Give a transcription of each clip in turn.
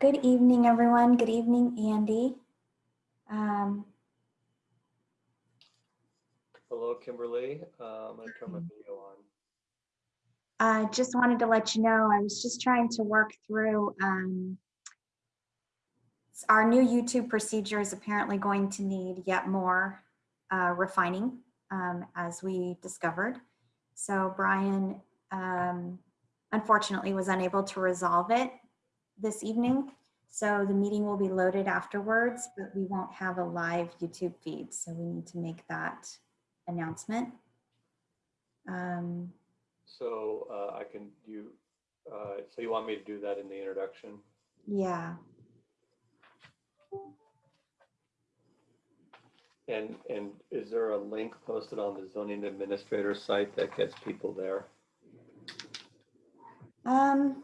Good evening, everyone. Good evening, Andy. Um, Hello, Kimberly. Uh, I'm going to turn my video on. I just wanted to let you know, I was just trying to work through um, our new YouTube procedure is apparently going to need yet more uh, refining, um, as we discovered. So Brian um, unfortunately was unable to resolve it this evening. So the meeting will be loaded afterwards, but we won't have a live YouTube feed. So we need to make that announcement. Um, So uh, I can, you, uh, so you want me to do that in the introduction? yeah, And, and is there a link posted on the zoning administrator site that gets people there? um,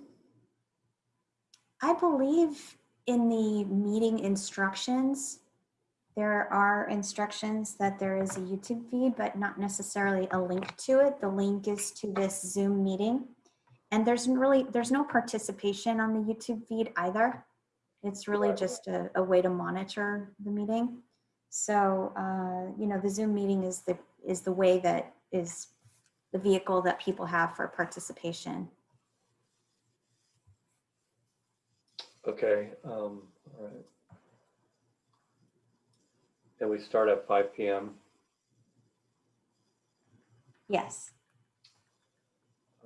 I believe in the meeting instructions, there are instructions that there is a YouTube feed, but not necessarily a link to it. The link is to this Zoom meeting. And there's really, there's no participation on the YouTube feed either. It's really just a, a way to monitor the meeting. So, uh, you know, the Zoom meeting is the, is the way that is the vehicle that people have for participation. Okay, um, all right. And we start at five PM. Yes.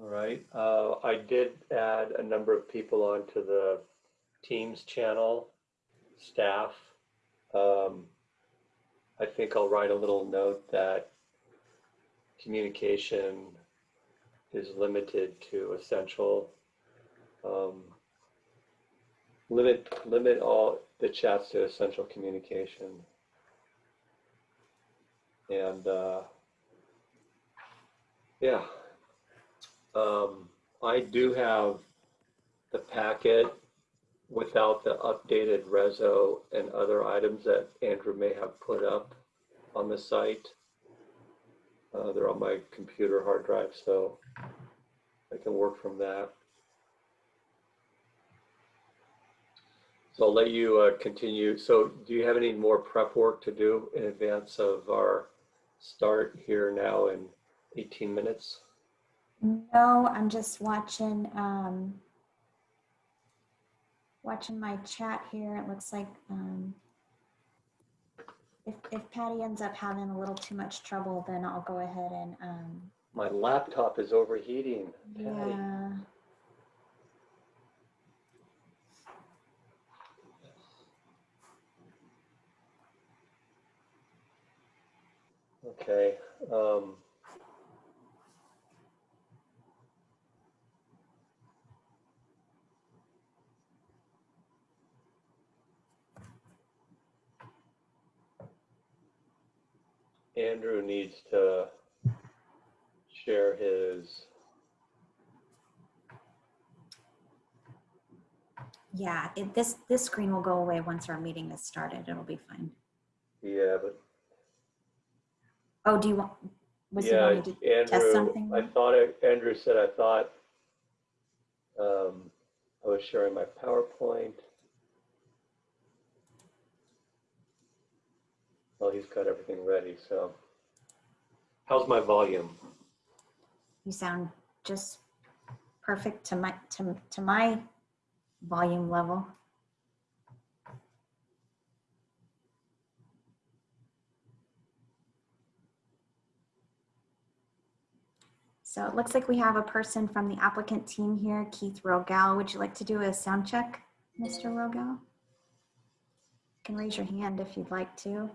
All right, uh, I did add a number of people onto the Teams channel, staff. Um, I think I'll write a little note that communication is limited to essential. Um, limit, limit all the chats to essential communication. And, uh, yeah, um, I do have the packet without the updated reso and other items that Andrew may have put up on the site. Uh, they're on my computer hard drive, so I can work from that. So I'll let you uh, continue. So do you have any more prep work to do in advance of our start here now in 18 minutes? No, I'm just watching, um, watching my chat here. It looks like, um, if, if Patty ends up having a little too much trouble, then I'll go ahead and, um, My laptop is overheating. Patty. yeah. Okay. Um, Andrew needs to share his, Yeah, it, this, this screen will go away once our meeting is started. It'll be fine. yeah, but Oh, do you want, was he yeah, wanting to test Andrew, something? I thought, it- Andrew said, I thought um, I was sharing my PowerPoint. Well, he's got everything ready, so. How's my volume? You sound just perfect to my, to, to my volume level. So it looks like we have a person from the applicant team here, Keith Rogal. Would you like to do a sound check, Mr. Rogal? You can raise your hand if you'd like to.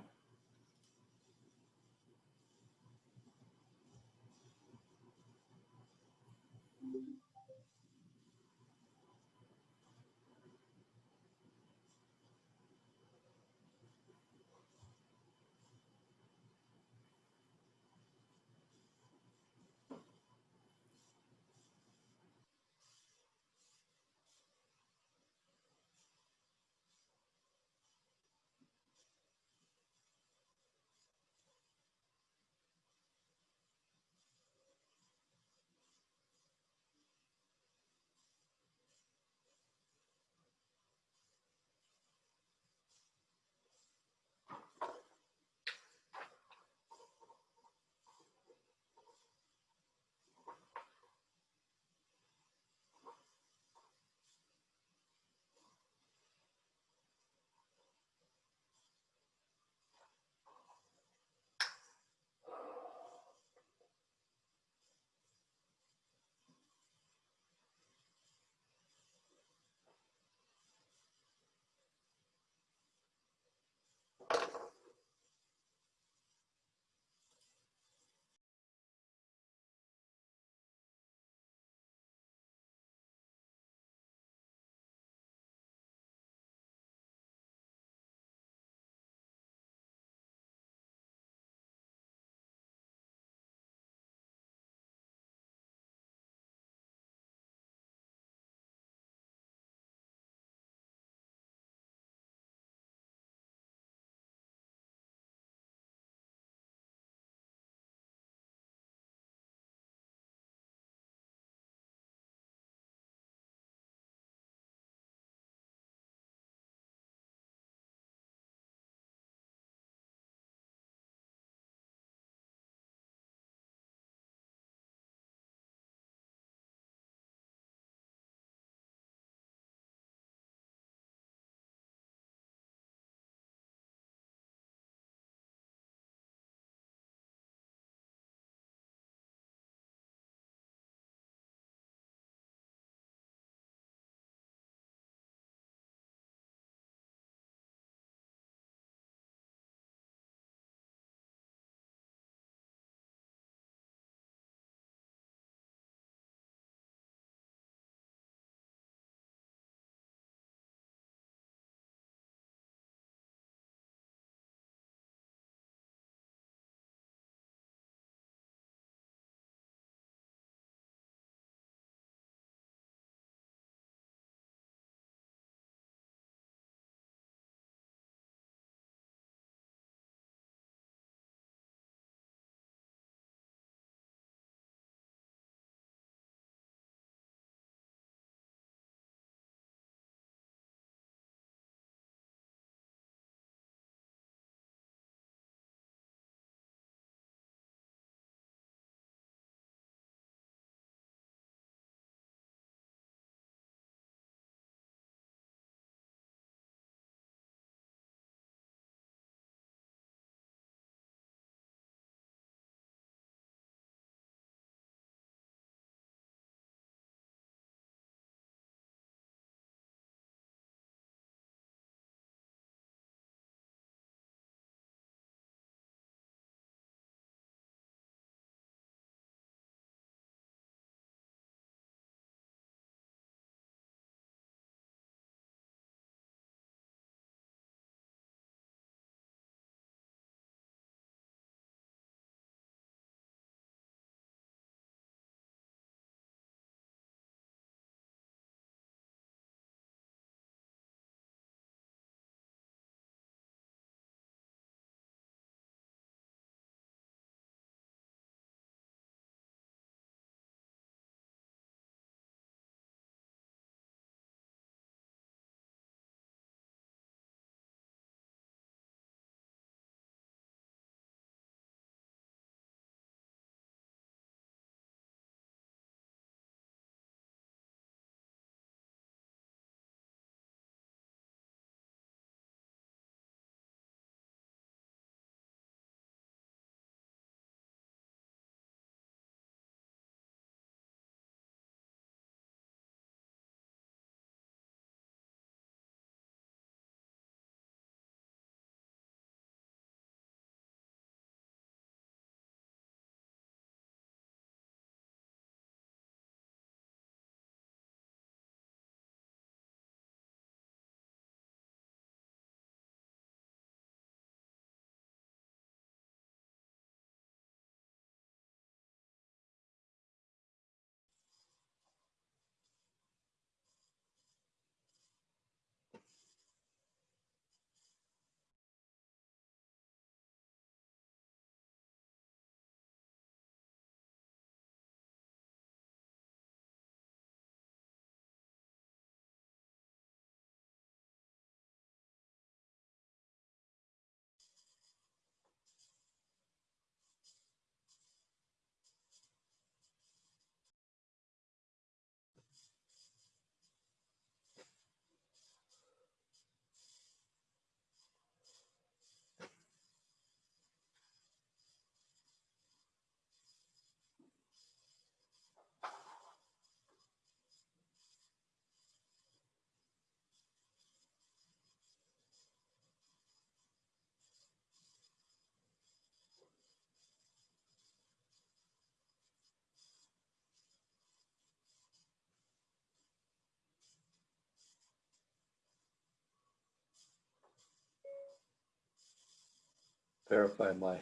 Verify my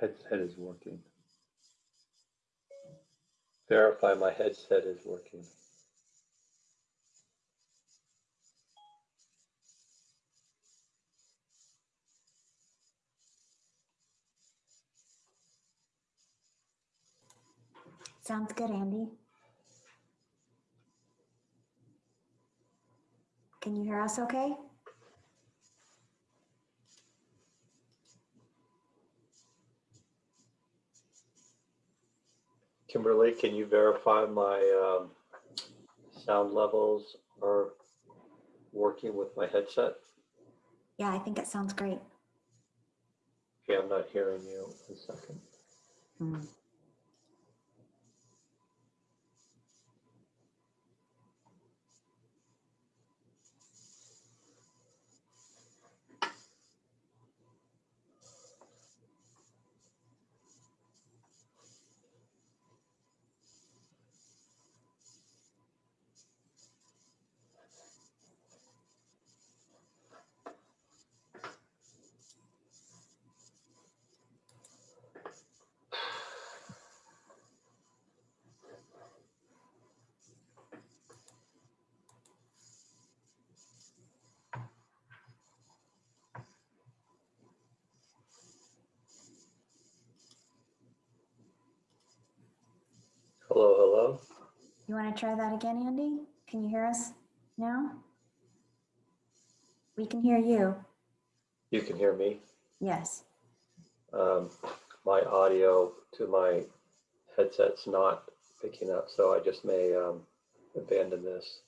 headset is working. Verify my headset is working. Sounds good, Andy. Can you hear us okay? Kimberly, can you verify my um, sound levels are working with my headset? Yeah, I think it sounds great. Okay, I'm not hearing you. One second. Hmm. Hello, hello. You want to try that again, Andy? Can you hear us now? We can hear you. You can hear me. Yes. Um, my audio to my headset's not picking up, so I just may um, abandon this.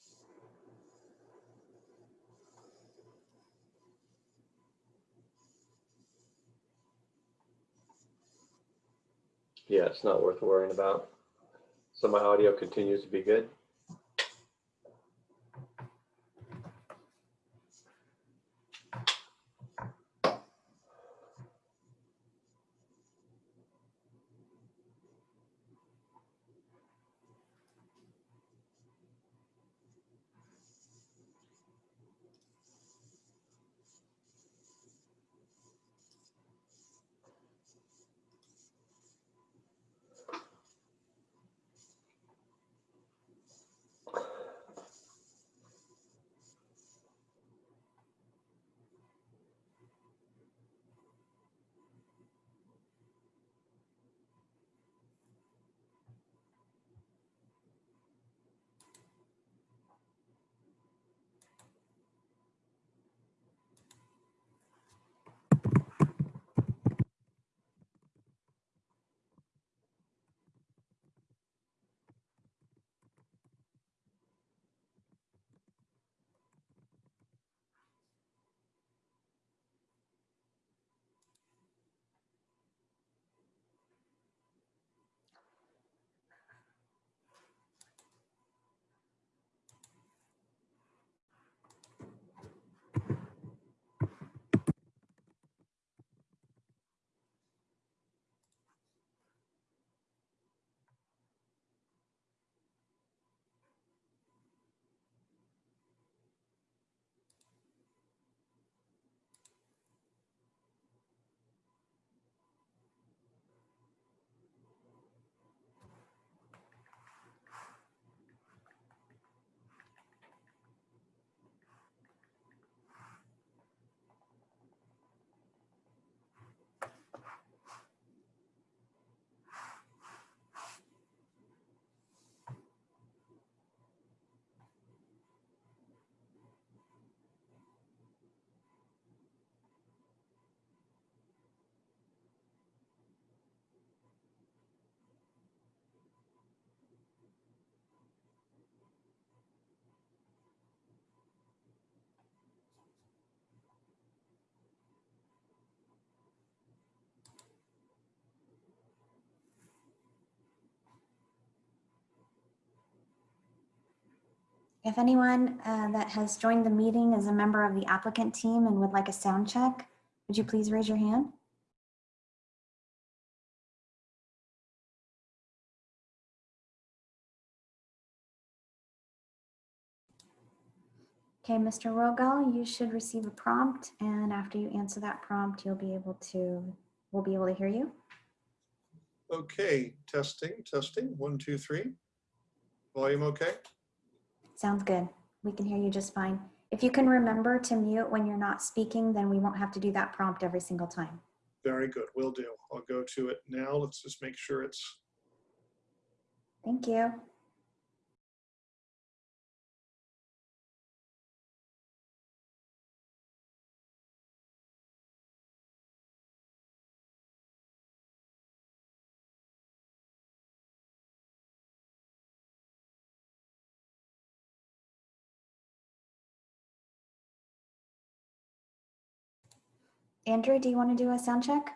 Yeah, it's not worth worrying about. So my audio continues to be good. If anyone uh, that has joined the meeting is a member of the applicant team and would like a sound check, would you please raise your hand? Okay, Mr. Rogal, you should receive a prompt and after you answer that prompt, you'll be able to, we'll be able to hear you. Okay, testing, testing, one, two, three. Volume okay? Sounds good. We can hear you just fine. If you can remember to mute when you're not speaking, then we won't have to do that prompt every single time. Very good, will do. I'll go to it now. Let's just make sure it's, Thank you. Andrew, do you want to do a sound check?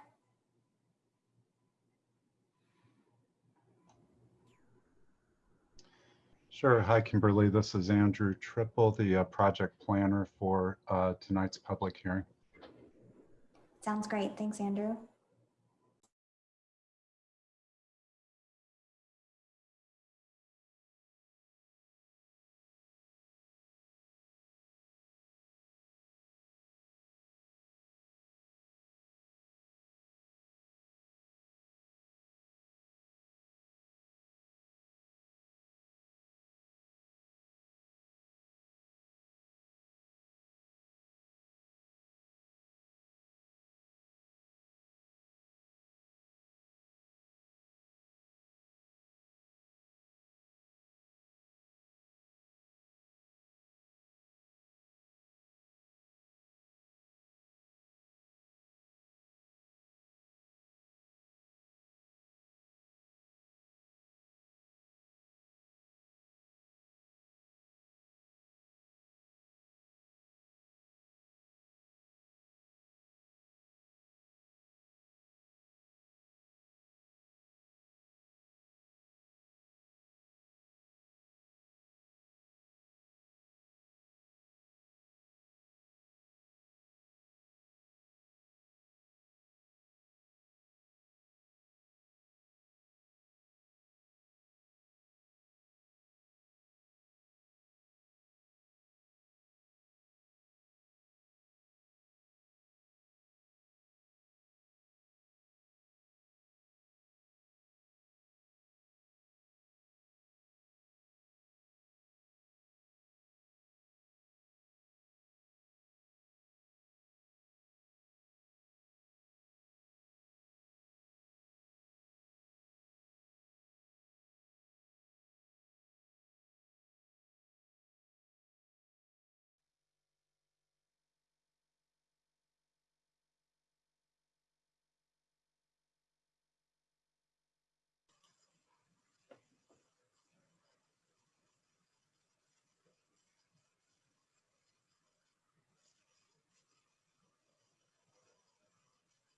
Sure. Hi, Kimberly. This is Andrew Trippel, the uh, project planner for uh, tonight's public hearing. Sounds great. Thanks, Andrew.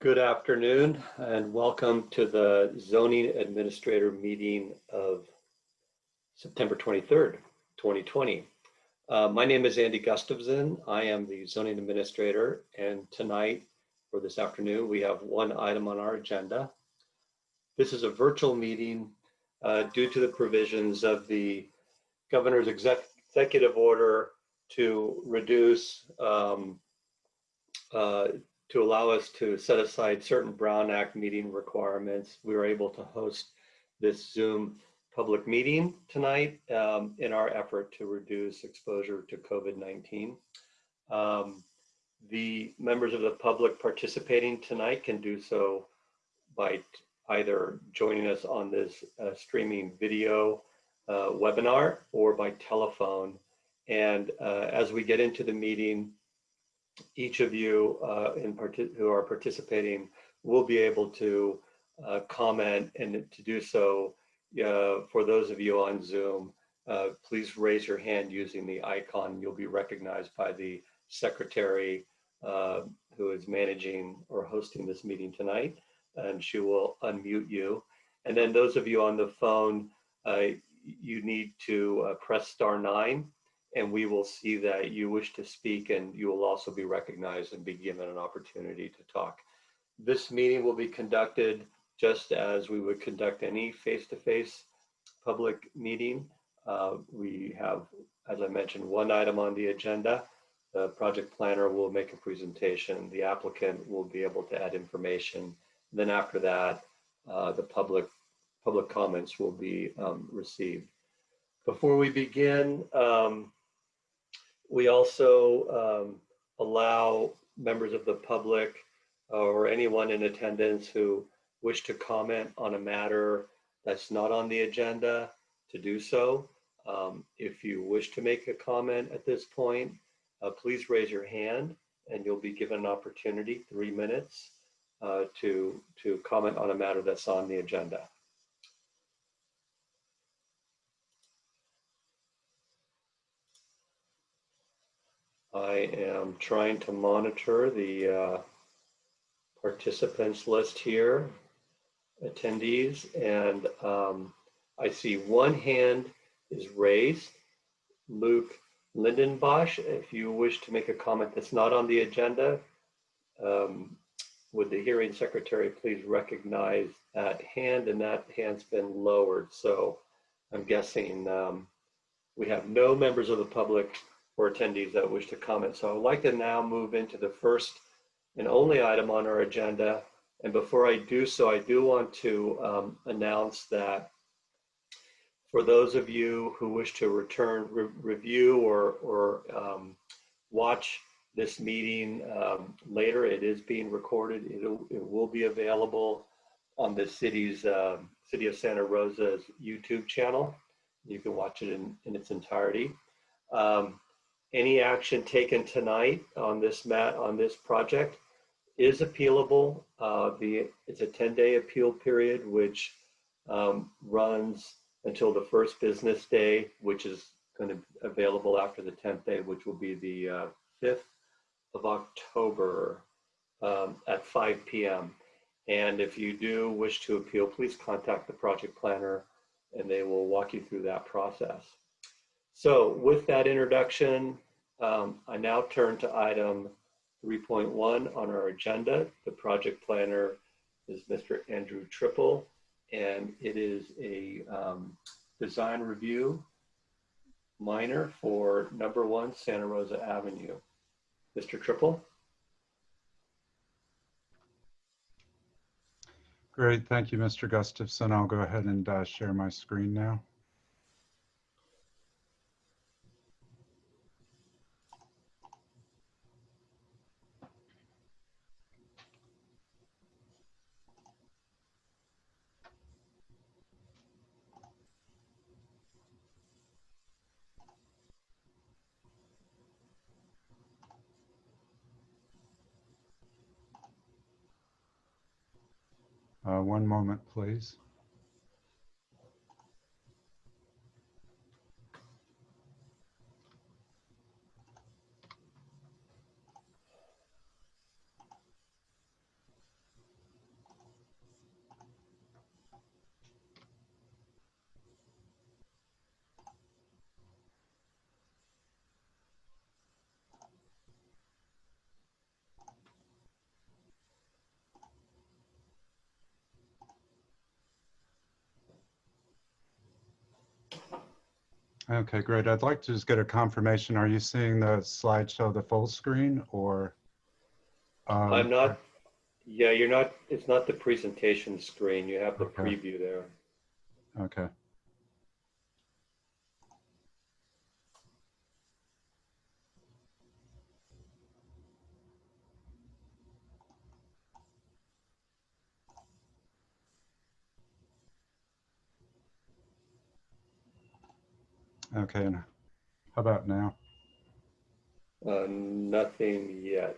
Good afternoon and welcome to the zoning administrator meeting of September 23rd, 2020. Uh, My name is Andy Gustafson. I am the zoning administrator and tonight or this afternoon, we have one item on our agenda. This is a virtual meeting uh, due to the provisions of the governor's exec- executive order to reduce um, uh, to allow us to set aside certain Brown Act meeting requirements, we were able to host this Zoom public meeting tonight um, in our effort to reduce exposure to COVID-19. Um, the members of the public participating tonight can do so by either joining us on this uh, streaming video uh, webinar or by telephone. And uh, as we get into the meeting, each of you uh, in who are participating will be able to uh, comment and to do so uh, for those of you on Zoom, uh, please raise your hand using the icon. You'll be recognized by the secretary uh, who is managing or hosting this meeting tonight, and she will unmute you. And then those of you on the phone, uh, you need to press star nine and we will see that you wish to speak and you will also be recognized and be given an opportunity to talk. This meeting will be conducted just as we would conduct any face-to-face public meeting. Uh, we have, as I mentioned, one item on the agenda The project planner will make a presentation. The applicant will be able to add information. Then after that, uh, the public, public comments will be um, received. Before we begin, um, we also um, allow members of the public or anyone in attendance who wish to comment on a matter that's not on the agenda to do so. Um, If you wish to make a comment at this point, uh, please raise your hand and you'll be given an opportunity, three minutes, uh, to, to comment on a matter that's on the agenda. I am trying to monitor the uh, participants list here, attendees, and um, I see one hand is raised. Luke Lindenbosch, if you wish to make a comment that's not on the agenda, um, would the hearing secretary please recognize that hand? And that hand's been lowered. So I'm guessing um, we have no members of the public or attendees that wish to comment. So I would like to now move into the first and only item on our agenda. And before I do so, I do want to um, announce that for those of you who wish to return, re- review or, or um, watch this meeting um, later, it is being recorded. It'll, it will be available on the city's, um, City of Santa Rosa's YouTube channel. You can watch it in, in its entirety. Um, any action taken tonight on this mat, on this project is appealable. Uh, the, it's a 10-day appeal period, which um, runs until the first business day, which is going to be available after the 10th day, which will be the uh, 5th of October um, at 5 p.m. And if you do wish to appeal, please contact the project planner and they will walk you through that process. So with that introduction, um, I now turn to item 3.1 on our agenda. The project planner is Mr. Andrew Trippel, and it is a um, design review minor for number one Santa Rosa Avenue. Mr. Trippel? Great, thank you, Mr. Gustafson. I'll go ahead and uh, share my screen now. Uh, One moment, please. Okay, great. I'd like to just get a confirmation. Are you seeing the slideshow, the full screen, or? um, I'm not, yeah, you're not, it's not the presentation screen. You have the Okay. preview there. Okay. Okay, and how about now? Uh, nothing yet.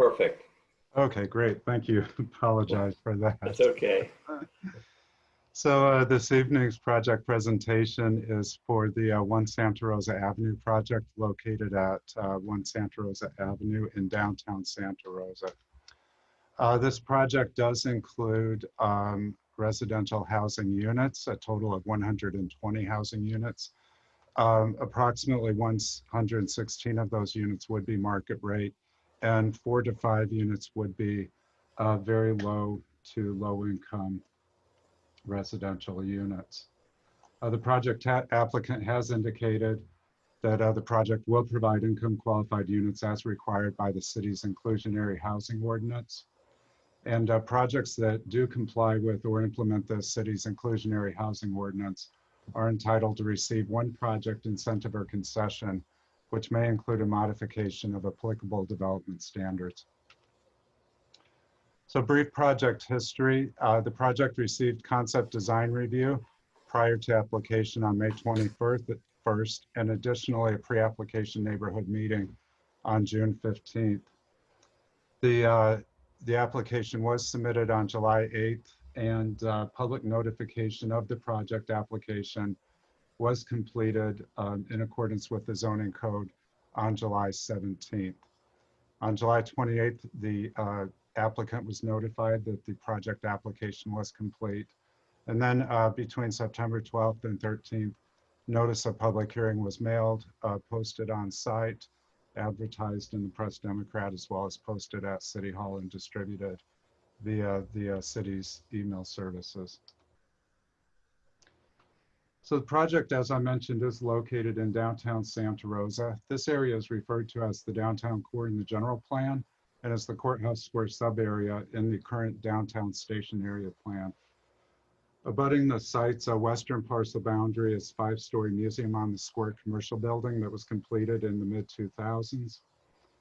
Perfect. Okay, great. Thank you. Apologize for that. That's okay. So uh, this evening's project presentation is for the uh, One Santa Rosa Avenue project located at uh, One Santa Rosa Avenue in downtown Santa Rosa. Uh, This project does include um, residential housing units, a total of 120 housing units. Um, Approximately 116 of those units would be market rate, and four to five units would be uh, very low to low income residential units. Uh, The project ha- applicant has indicated that uh, the project will provide income qualified units as required by the city's inclusionary housing ordinance. And uh, projects that do comply with or implement the city's inclusionary housing ordinance are entitled to receive one project incentive or concession, which may include a modification of applicable development standards. So brief project history. Uh, The project received concept design review prior to application on May 21st, first, and additionally a pre-application neighborhood meeting on June 15th. The, uh, the application was submitted on July 8th and uh, public notification of the project application was completed um, in accordance with the zoning code on July 17th. On July 28th, the uh, applicant was notified that the project application was complete. And then uh, between September 12th and 13th, notice of public hearing was mailed, uh, posted on site, advertised in the Press Democrat, as well as posted at City Hall and distributed via the uh, city's email services. So the project, as I mentioned, is located in downtown Santa Rosa. This area is referred to as the downtown core in the general plan and as the courthouse square sub-area in the current downtown station area plan. Abutting the site's uh, western parcel boundary is five-story museum on the square commercial building that was completed in the mid-2000s.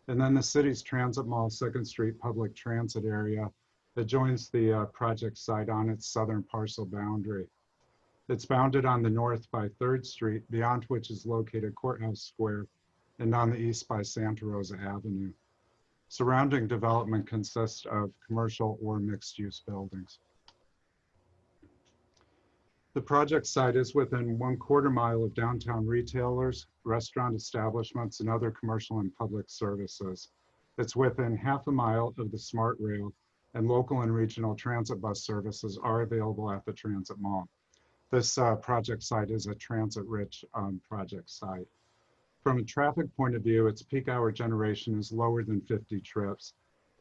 And then the city's Transit Mall Second Street Public Transit area that joins the uh, project site on its southern parcel boundary. It's bounded on the north by Third Street, beyond which is located Courthouse Square, and on the east by Santa Rosa Avenue. Surrounding development consists of commercial or mixed-use buildings. The project site is within one quarter mile of downtown retailers, restaurant establishments, and other commercial and public services. It's within half a mile of the Smart Rail, and local and regional transit bus services are available at the Transit Mall. This uh, project site is a transit-rich um, project site. From a traffic point of view, its peak hour generation is lower than 50 trips.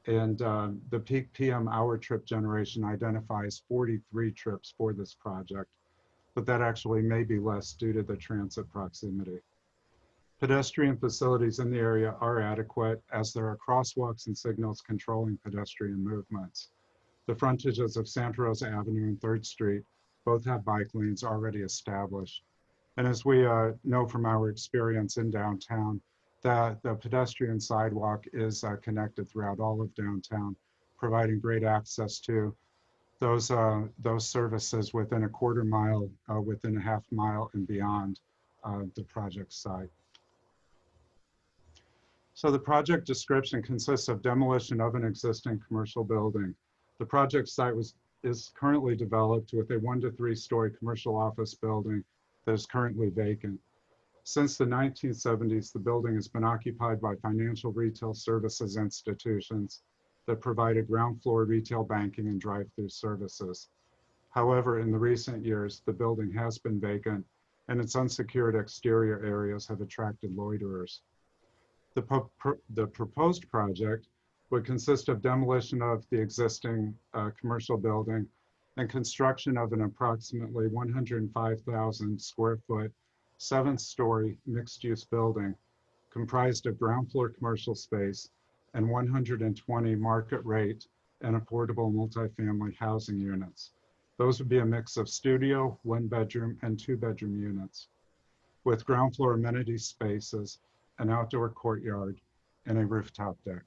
And um, the peak PM hour trip generation identifies 43 trips for this project, but that actually may be less due to the transit proximity. Pedestrian facilities in the area are adequate as there are crosswalks and signals controlling pedestrian movements. The frontages of Santa Rosa Avenue and Third Street both have bike lanes already established. And as we uh, know from our experience in downtown, that the pedestrian sidewalk is uh, connected throughout all of downtown, providing great access to those, uh, those services within a quarter mile, uh, within a half mile and beyond uh, the project site. So the project description consists of demolition of an existing commercial building. The project site was, is currently developed with a one to three story commercial office building that is currently vacant. Since the 1970s, the building has been occupied by financial retail services institutions that provided ground floor retail banking and drive-through services. However, in the recent years, the building has been vacant and its unsecured exterior areas have attracted loiterers. The, pro the proposed project would consist of demolition of the existing uh, commercial building and construction of an approximately 105,000 square foot, seventh story mixed use building comprised of ground floor commercial space and 120 market rate and affordable multifamily housing units. Those would be a mix of studio, one bedroom and two bedroom units with ground floor amenity spaces, an outdoor courtyard, and a rooftop deck.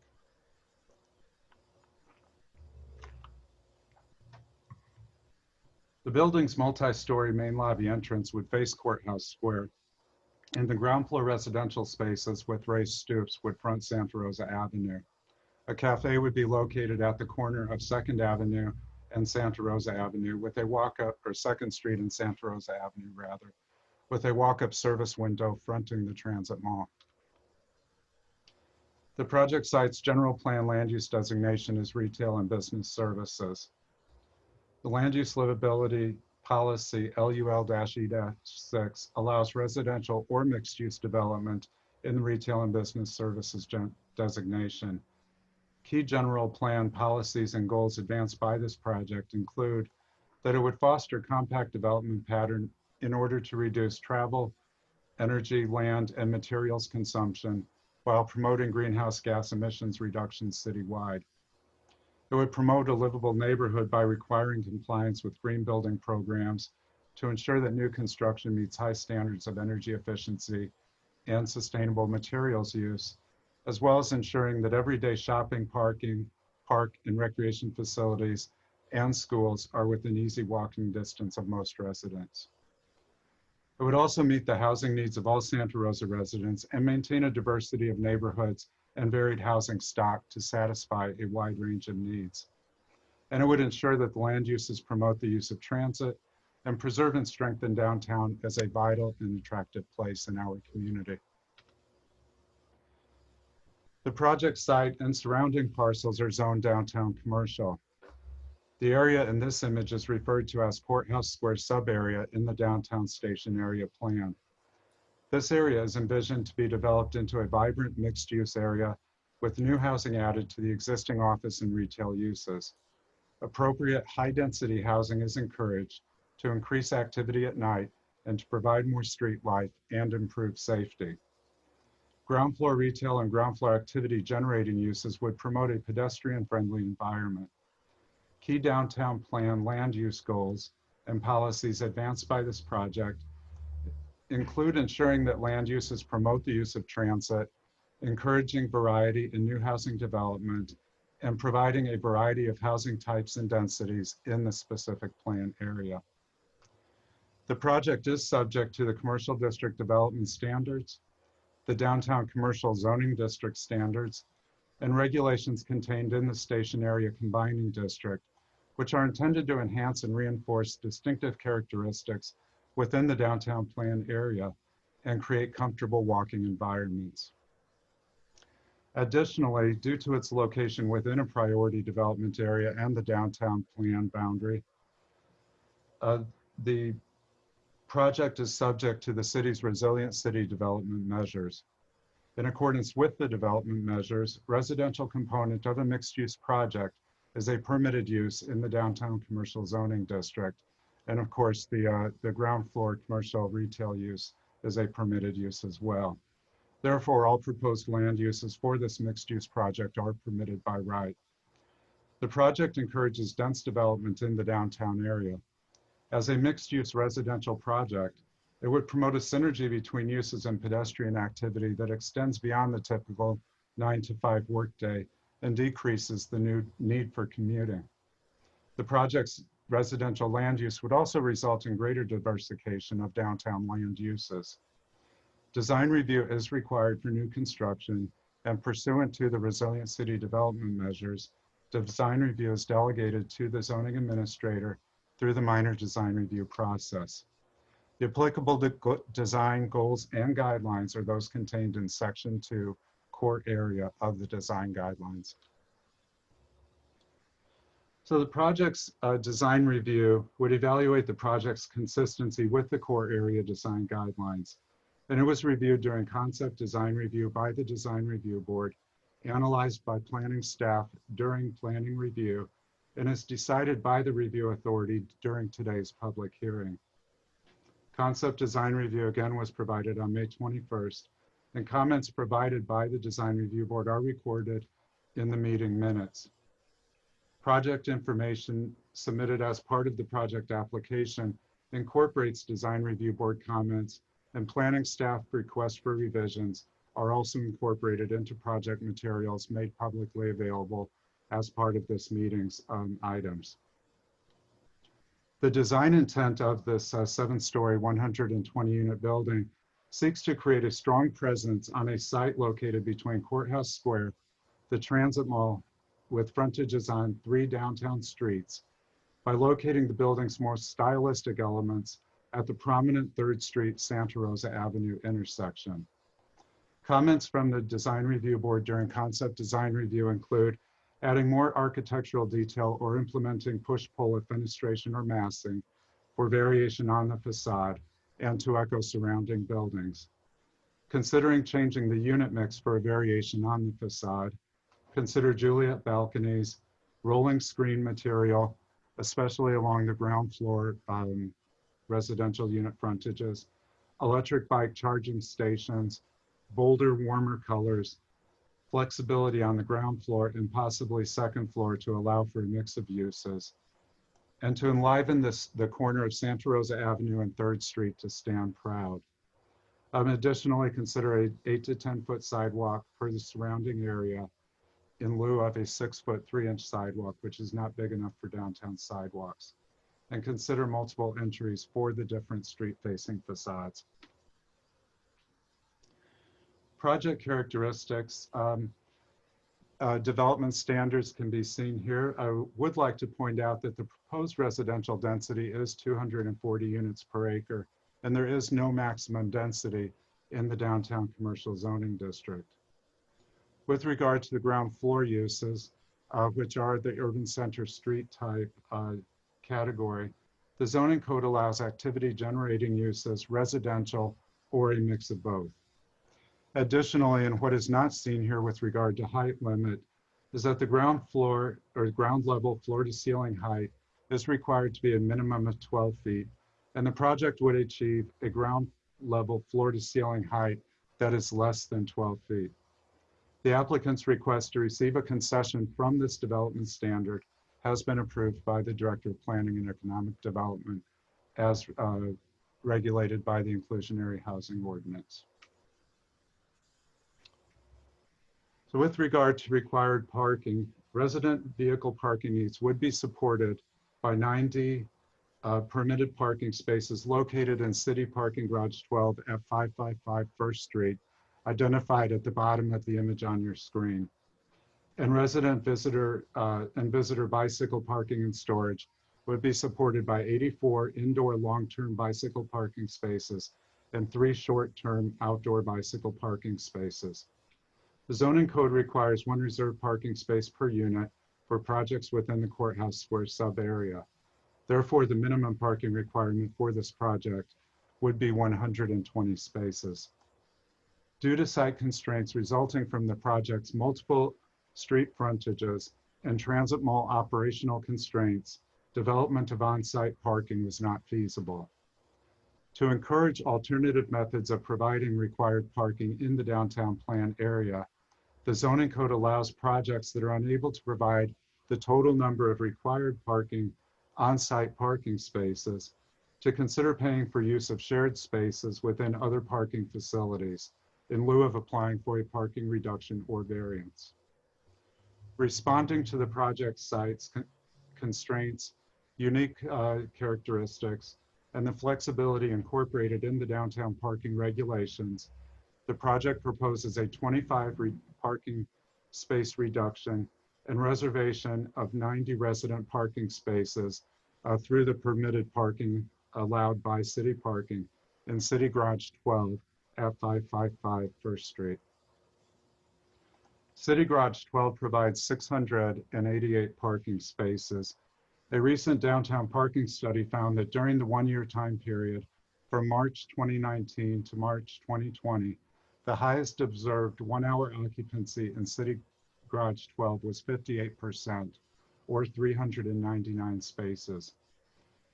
The building's multi-story main lobby entrance would face Courthouse Square, and the ground floor residential spaces with raised stoops would front Santa Rosa Avenue. A cafe would be located at the corner of Second Avenue and Santa Rosa Avenue with a walk-up, or Second Street and Santa Rosa Avenue rather, with a walk-up service window fronting the Transit Mall. The project site's general plan land use designation is retail and business services. The land use livability policy LUL-E-6 allows residential or mixed-use development in the retail and business services designation. Key general plan policies and goals advanced by this project include that it would foster compact development pattern in order to reduce travel, energy, land, and materials consumption while promoting greenhouse gas emissions reductions citywide. It would promote a livable neighborhood by requiring compliance with green building programs to ensure that new construction meets high standards of energy efficiency and sustainable materials use, as well as ensuring that everyday shopping, parking, park and recreation facilities and schools are within easy walking distance of most residents. It would also meet the housing needs of all Santa Rosa residents and maintain a diversity of neighborhoods and varied housing stock to satisfy a wide range of needs. And it would ensure that the land uses promote the use of transit and preserve and strengthen downtown as a vital and attractive place in our community. The project site and surrounding parcels are zoned downtown commercial. The area in this image is referred to as Courthouse Square sub-area in the downtown station area plan. This area is envisioned to be developed into a vibrant mixed-use area with new housing added to the existing office and retail uses. Appropriate high-density housing is encouraged to increase activity at night and to provide more street life and improve safety. Ground floor retail and ground floor activity generating uses would promote a pedestrian-friendly environment. Key downtown plan land use goals and policies advanced by this project include ensuring that land uses promote the use of transit, encouraging variety in new housing development, and providing a variety of housing types and densities in the specific plan area. The project is subject to the Commercial District Development Standards, the Downtown Commercial Zoning District Standards, and regulations contained in the Station Area Combining District, which are intended to enhance and reinforce distinctive characteristics within the downtown plan area and create comfortable walking environments. Additionally, due to its location within a priority development area and the downtown plan boundary, uh, the project is subject to the city's resilient city development measures. In accordance with the development measures, residential component of a mixed-use project is a permitted use in the downtown commercial zoning district. And of course, the, uh, the ground floor commercial retail use is a permitted use as well. Therefore, all proposed land uses for this mixed-use project are permitted by right. The project encourages dense development in the downtown area. As a mixed-use residential project, it would promote a synergy between uses and pedestrian activity that extends beyond the typical nine to five workday and decreases the new need for commuting. The project's residential land use would also result in greater diversification of downtown land uses. Design review is required for new construction and pursuant to the resilient city development measures, design review is delegated to the zoning administrator through the minor design review process. The applicable de design goals and guidelines are those contained in section two, core area of the design guidelines. So the project's uh, design review would evaluate the project's consistency with the core area design guidelines. And it was reviewed during concept design review by the design review board, analyzed by planning staff during planning review, and is decided by the review authority during today's public hearing. Concept design review again was provided on May 21st, and comments provided by the design review board are recorded in the meeting minutes. Project information submitted as part of the project application incorporates design review board comments and planning staff requests for revisions are also incorporated into project materials made publicly available as part of this meeting's um, items. The design intent of this uh, seven-story, 120-unit building seeks to create a strong presence on a site located between Courthouse Square, the Transit Mall, with frontages on three downtown streets by locating the building's more stylistic elements at the prominent 3rd Street Santa Rosa Avenue intersection. Comments from the Design Review Board during concept design review include adding more architectural detail or implementing push-pull fenestration or massing for variation on the facade and to echo surrounding buildings. Considering changing the unit mix for a variation on the facade, consider Juliet balconies, rolling screen material, especially along the ground floor um, residential unit frontages, electric bike charging stations, bolder, warmer colors, flexibility on the ground floor and possibly second floor to allow for a mix of uses, and to enliven this, the corner of Santa Rosa Avenue and Third Street to stand proud. Um, additionally, consider a eight to 10 foot sidewalk for the surrounding area in lieu of a six foot, three inch sidewalk, which is not big enough for downtown sidewalks. And consider multiple entries for the different street facing facades. Project characteristics. um, uh, Development standards can be seen here. I would like to point out that the proposed residential density is 240 units per acre, and there is no maximum density in the downtown commercial zoning district. With regard to the ground floor uses, uh, which are the urban center street type uh, category, the zoning code allows activity generating uses residential or a mix of both. Additionally, and what is not seen here with regard to height limit, is that the ground floor or ground level floor to ceiling height is required to be a minimum of 12 feet, and the project would achieve a ground level floor to ceiling height that is less than 12 feet. The applicant's request to receive a concession from this development standard has been approved by the Director of Planning and Economic Development as uh, regulated by the inclusionary housing ordinance. So with regard to required parking, resident vehicle parking needs would be supported by 90 uh, permitted parking spaces located in City Parking Garage 12 at 555 First Street, identified at the bottom of the image on your screen. And resident visitor uh, and visitor bicycle parking and storage would be supported by 84 indoor long-term bicycle parking spaces and three short-term outdoor bicycle parking spaces. The zoning code requires one reserved parking space per unit for projects within the courthouse square sub-area. Therefore, the minimum parking requirement for this project would be 120 spaces. Due to site constraints resulting from the project's multiple street frontages and transit mall operational constraints, development of on-site parking was not feasible. To encourage alternative methods of providing required parking in the downtown plan area, the zoning code allows projects that are unable to provide the total number of required parking on-site parking spaces to consider paying for use of shared spaces within other parking facilities in lieu of applying for a parking reduction or variance. Responding to the project site's con- constraints, unique uh, characteristics, and the flexibility incorporated in the downtown parking regulations, the project proposes a 25 re- parking space reduction and reservation of 90 resident parking spaces uh, through the permitted parking allowed by city parking in City Garage 12 at 555 First Street. City Garage 12 provides 688 parking spaces. A recent downtown parking study found that during the one-year time period from March 2019 to March 2020, the highest observed one-hour occupancy in City Garage 12 was 58%, or 399 spaces.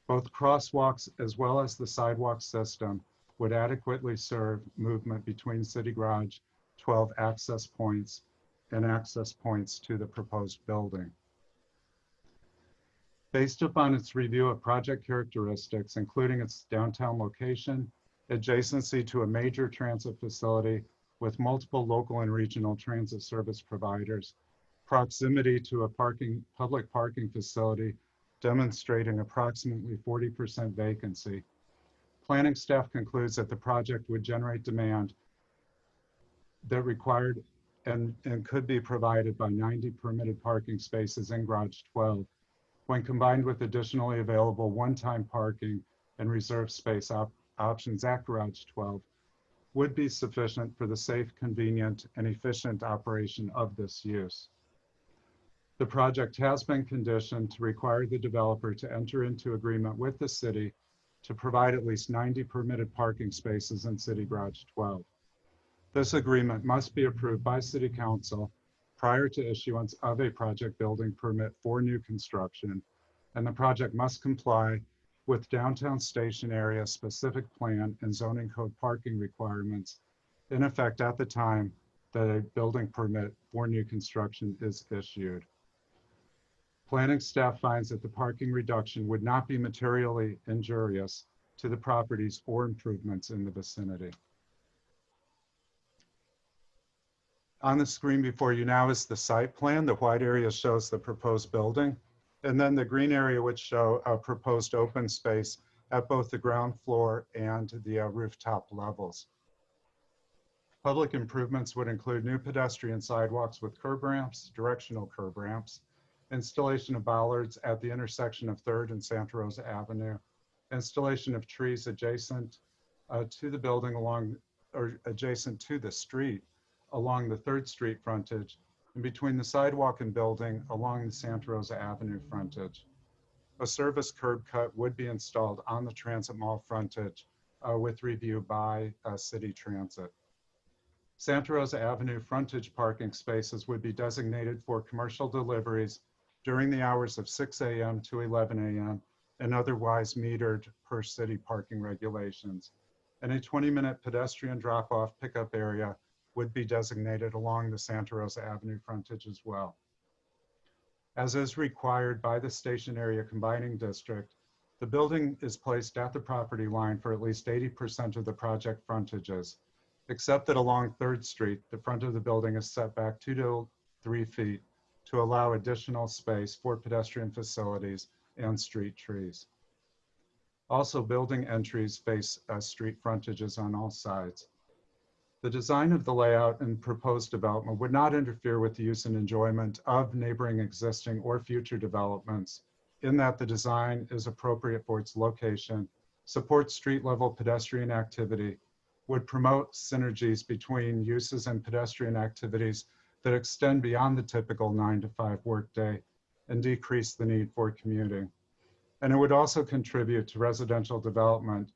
Both crosswalks as well as the sidewalk system would adequately serve movement between City Garage 12 access points and access points to the proposed building. Based upon its review of project characteristics, including its downtown location, adjacency to a major transit facility with multiple local and regional transit service providers, proximity to a parking, public parking facility demonstrating approximately 40% vacancy. Planning staff concludes that the project would generate demand that required and, and could be provided by 90 permitted parking spaces in Garage 12 when combined with additionally available one-time parking and reserve space op- options at Garage 12 would be sufficient for the safe, convenient, and efficient operation of this use. The project has been conditioned to require the developer to enter into agreement with the city to provide at least 90 permitted parking spaces in City Garage 12. This agreement must be approved by City Council prior to issuance of a project building permit for new construction, and the project must comply with downtown station area specific plan and zoning code parking requirements in effect at the time that a building permit for new construction is issued. Planning staff finds that the parking reduction would not be materially injurious to the properties or improvements in the vicinity. On the screen before you now is the site plan. The white area shows the proposed building. And then the green area would show a proposed open space at both the ground floor and the uh, rooftop levels. Public improvements would include new pedestrian sidewalks with curb ramps, directional curb ramps, installation of bollards at the intersection of Third and Santa Rosa Avenue, installation of trees adjacent uh, to the building along, or adjacent to the street along the Third Street frontage, and between the sidewalk and building along the Santa Rosa Avenue frontage. A service curb cut would be installed on the Transit Mall frontage uh, with review by uh, City Transit. Santa Rosa Avenue frontage parking spaces would be designated for commercial deliveries during the hours of 6 a.m. to 11 a.m. and otherwise metered per city parking regulations. And a 20-minute pedestrian drop-off pickup area would be designated along the Santa Rosa Avenue frontage as well. As is required by the station area combining district, the building is placed at the property line for at least 80% of the project frontages, except that along Third Street, the front of the building is set back two to three feet to allow additional space for pedestrian facilities and street trees. Also, building entries face uh, street frontages on all sides. The design of the layout and proposed development would not interfere with the use and enjoyment of neighboring existing or future developments in that the design is appropriate for its location, supports street level pedestrian activity, would promote synergies between uses and pedestrian activities that extend beyond the typical nine to five workday and decrease the need for commuting. And it would also contribute to residential development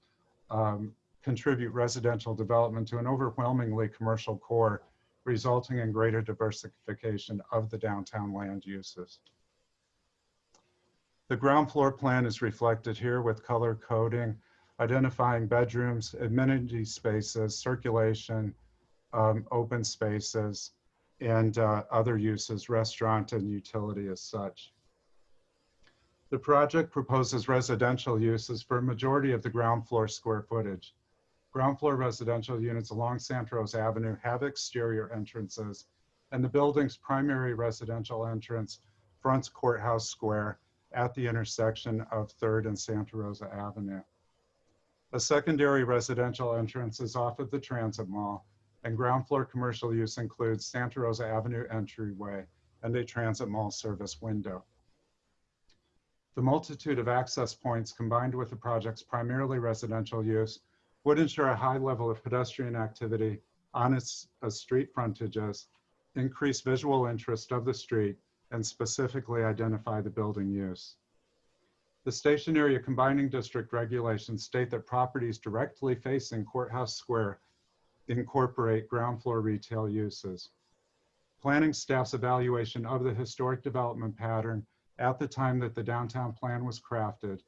um, contribute residential development to an overwhelmingly commercial core, resulting in greater diversification of the downtown land uses. The ground floor plan is reflected here with color coding, identifying bedrooms, amenity spaces, circulation, um, open spaces, and uh, other uses, restaurant and utility as such. The project proposes residential uses for a majority of the ground floor square footage. Ground floor residential units along Santa Rosa Avenue have exterior entrances, and the building's primary residential entrance fronts Courthouse Square at the intersection of Third and Santa Rosa Avenue. A secondary residential entrance is off of the Transit Mall, and ground floor commercial use includes Santa Rosa Avenue entryway and a Transit Mall service window. The multitude of access points combined with the project's primarily residential use would ensure a high level of pedestrian activity on its uh, street frontages, increase visual interest of the street, and specifically identify the building use. The station area combining district regulations state that properties directly facing Courthouse Square incorporate ground floor retail uses. Planning staff's evaluation of the historic development pattern at the time that the downtown plan was crafted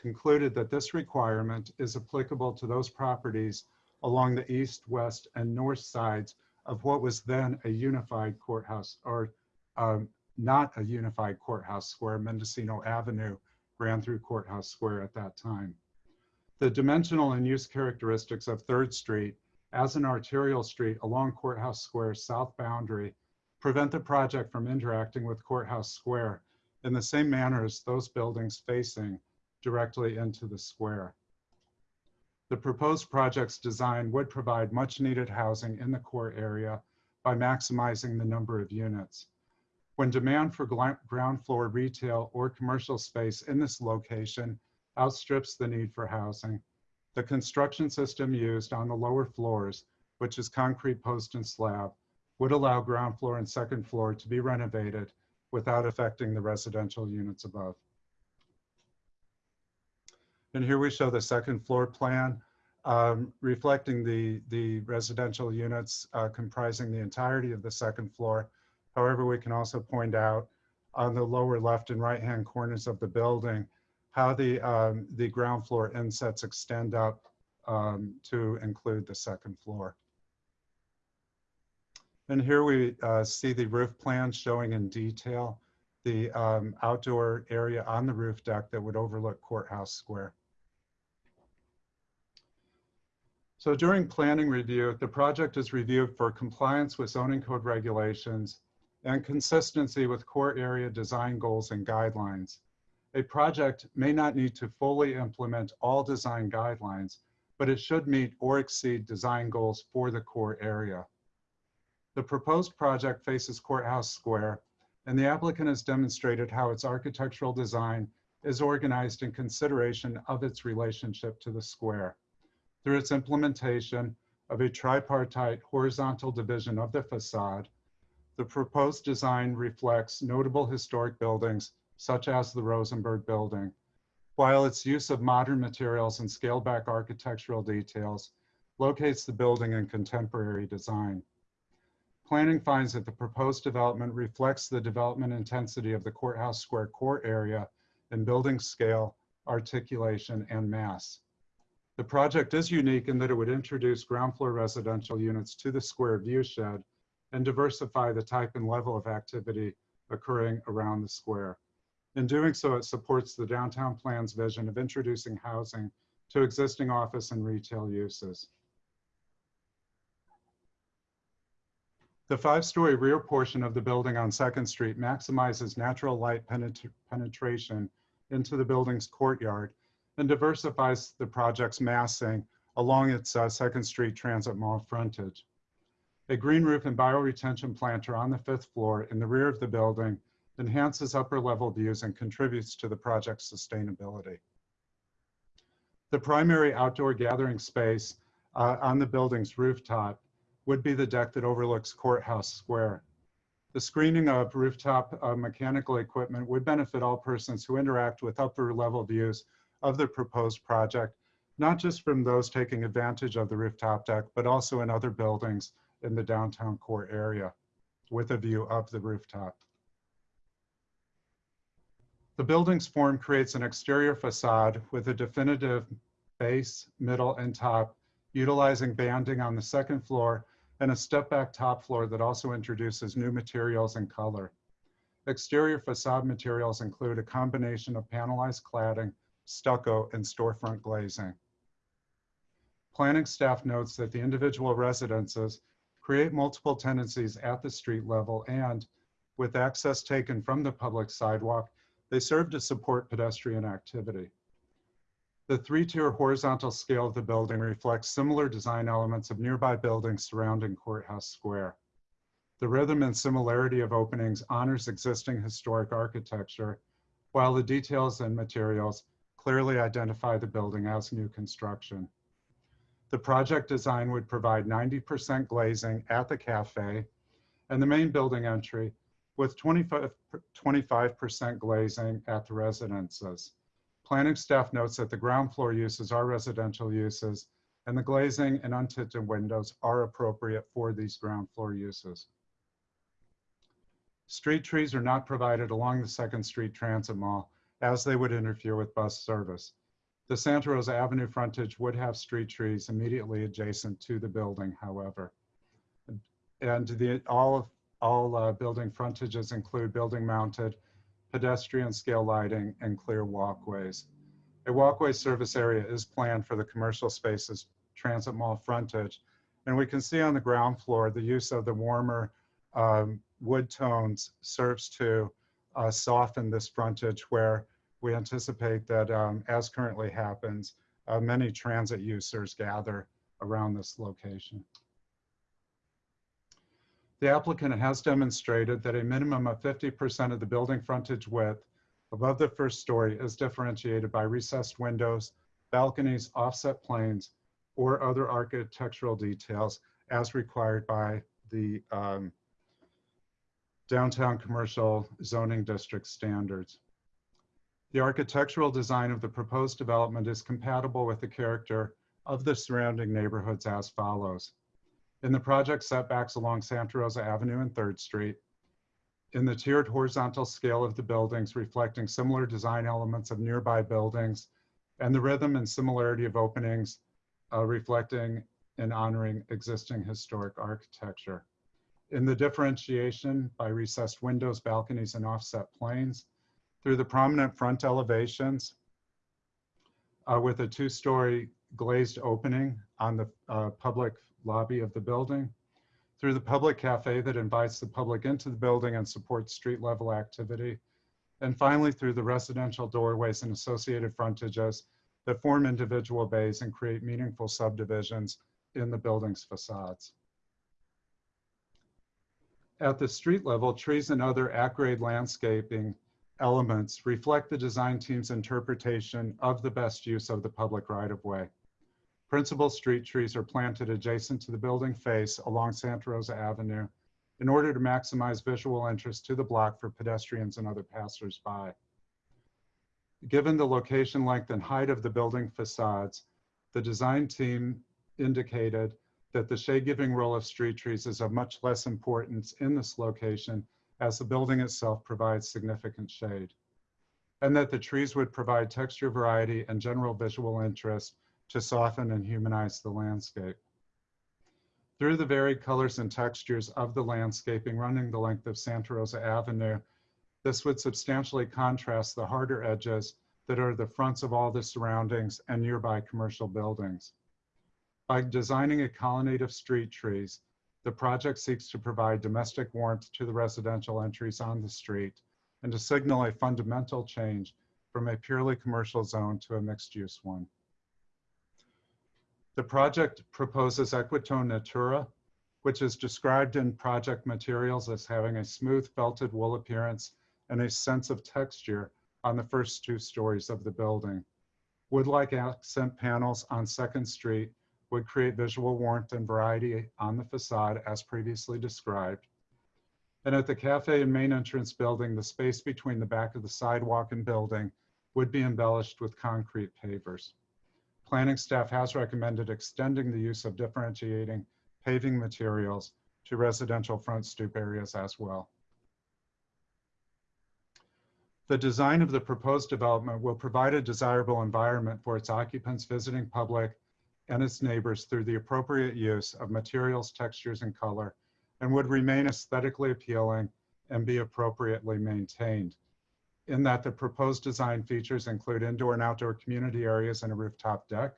concluded that this requirement is applicable to those properties along the east, west, and north sides of what was then a unified courthouse, or um, not a unified courthouse square. Mendocino Avenue ran through Courthouse Square at that time. The dimensional and use characteristics of Third Street as an arterial street along Courthouse Square's south boundary prevent the project from interacting with Courthouse Square in the same manner as those buildings facing directly into the square. The proposed project's design would provide much needed housing in the core area by maximizing the number of units. When demand for ground floor retail or commercial space in this location outstrips the need for housing, The construction system used on the lower floors, which is concrete post and slab, would allow ground floor and second floor to be renovated without affecting the residential units above. And here we show the second floor plan um, reflecting the, the residential units uh, comprising the entirety of the second floor. However, we can also point out on the lower left and right-hand corners of the building how the, um, the ground floor insets extend up um, to include the second floor. And here we uh, see the roof plan showing in detail the um, outdoor area on the roof deck that would overlook Courthouse Square. So during planning review, the project is reviewed for compliance with zoning code regulations and consistency with core area design goals and guidelines. A project may not need to fully implement all design guidelines, but it should meet or exceed design goals for the core area. The proposed project faces Courthouse Square, and the applicant has demonstrated how its architectural design is organized in consideration of its relationship to the square. Through its implementation of a tripartite horizontal division of the facade, the proposed design reflects notable historic buildings such as the Rosenberg Building, while its use of modern materials and scaled back architectural details locates the building in contemporary design. Planning finds that the proposed development reflects the development intensity of the Courthouse Square core area in building scale, articulation, and mass. The project is unique in that it would introduce ground floor residential units to the square view shed and diversify the type and level of activity occurring around the square. In doing so, it supports the downtown plan's vision of introducing housing to existing office and retail uses. The five-story rear portion of the building on Second Street maximizes natural light penetra- penetration into the building's courtyard and diversifies the project's massing along its uh, Second Street Transit Mall frontage. A green roof and bioretention planter on the fifth floor in the rear of the building enhances upper level views and contributes to the project's sustainability. The primary outdoor gathering space uh, on the building's rooftop would be the deck that overlooks Courthouse Square. The screening of rooftop uh, mechanical equipment would benefit all persons who interact with upper level views of the proposed project, not just from those taking advantage of the rooftop deck, but also in other buildings in the downtown core area with a view of the rooftop. The building's form creates an exterior facade with a definitive base, middle, and top, utilizing banding on the second floor and a step back top floor that also introduces new materials and color. Exterior facade materials include a combination of panelized cladding, stucco, and storefront glazing. Planning staff notes that the individual residences create multiple tenancies at the street level and, with access taken from the public sidewalk, they serve to support pedestrian activity. The three-tier horizontal scale of the building reflects similar design elements of nearby buildings surrounding Courthouse Square. The rhythm and similarity of openings honors existing historic architecture, while the details and materials clearly identify the building as new construction. The project design would provide 90% glazing at the cafe and the main building entry with 25, 25% glazing at the residences. Planning staff notes that the ground floor uses are residential uses and the glazing and untinted windows are appropriate for these ground floor uses. Street trees are not provided along the Second Street Transit Mall as they would interfere with bus service. The Santa Rosa Avenue frontage would have street trees immediately adjacent to the building, however. And the, all, of all uh, building frontages include building mounted pedestrian scale lighting and clear walkways. A walkway service area is planned for the commercial spaces transit mall frontage. And we can see on the ground floor, the use of the warmer um, wood tones serves to uh, soften this frontage where we anticipate that um, as currently happens, uh, many transit users gather around this location. The applicant has demonstrated that a minimum of 50% of the building frontage width above the first story is differentiated by recessed windows, balconies, offset planes, or other architectural details as required by the um, downtown commercial zoning district standards. The architectural design of the proposed development is compatible with the character of the surrounding neighborhoods as follows. In the project setbacks along Santa Rosa Avenue and Third Street, in the tiered horizontal scale of the buildings reflecting similar design elements of nearby buildings, and the rhythm and similarity of openings uh, reflecting and honoring existing historic architecture. In the differentiation by recessed windows, balconies, and offset planes, through the prominent front elevations uh, with a two-story glazed opening on the uh, public lobby of the building, through the public cafe that invites the public into the building and supports street level activity, and finally through the residential doorways and associated frontages that form individual bays and create meaningful subdivisions in the building's facades. At the street level, trees and other at-grade landscaping elements reflect the design team's interpretation of the best use of the public right-of-way. Principal street trees are planted adjacent to the building face along Santa Rosa Avenue in order to maximize visual interest to the block for pedestrians and other passersby. Given the location length and height of the building facades, the design team indicated that the shade-giving role of street trees is of much less importance in this location as the building itself provides significant shade, and that the trees would provide texture variety and general visual interest to soften and humanize the landscape. Through the varied colors and textures of the landscaping running the length of Santa Rosa Avenue, this would substantially contrast the harder edges that are the fronts of all the surroundings and nearby commercial buildings. By designing a colonnade of street trees, the project seeks to provide domestic warmth to the residential entries on the street and to signal a fundamental change from a purely commercial zone to a mixed-use one. The project proposes Equitone Natura, which is described in project materials as having a smooth felted wool appearance and a sense of texture on the first two stories of the building. Wood-like accent panels on Second Street would create visual warmth and variety on the facade as previously described. And at the cafe and main entrance building, the space between the back of the sidewalk and building would be embellished with concrete pavers. Planning staff has recommended extending the use of differentiating paving materials to residential front stoop areas as well. The design of the proposed development will provide a desirable environment for its occupants, visiting public, and its neighbors through the appropriate use of materials, textures, and color, and would remain aesthetically appealing and be appropriately maintained. In that the proposed design features include indoor and outdoor community areas and a rooftop deck.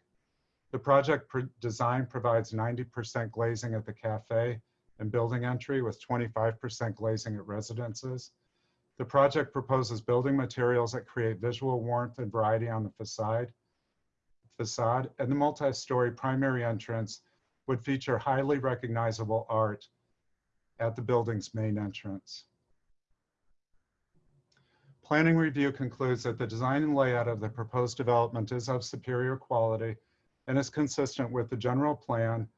The project pro design provides 90% glazing at the cafe and building entry with 25% glazing at residences. The project proposes building materials that create visual warmth and variety on the facade facade and the multi-story primary entrance would feature highly recognizable art at the building's main entrance. Planning review concludes that the design and layout of the proposed development is of superior quality and is consistent with the general plan,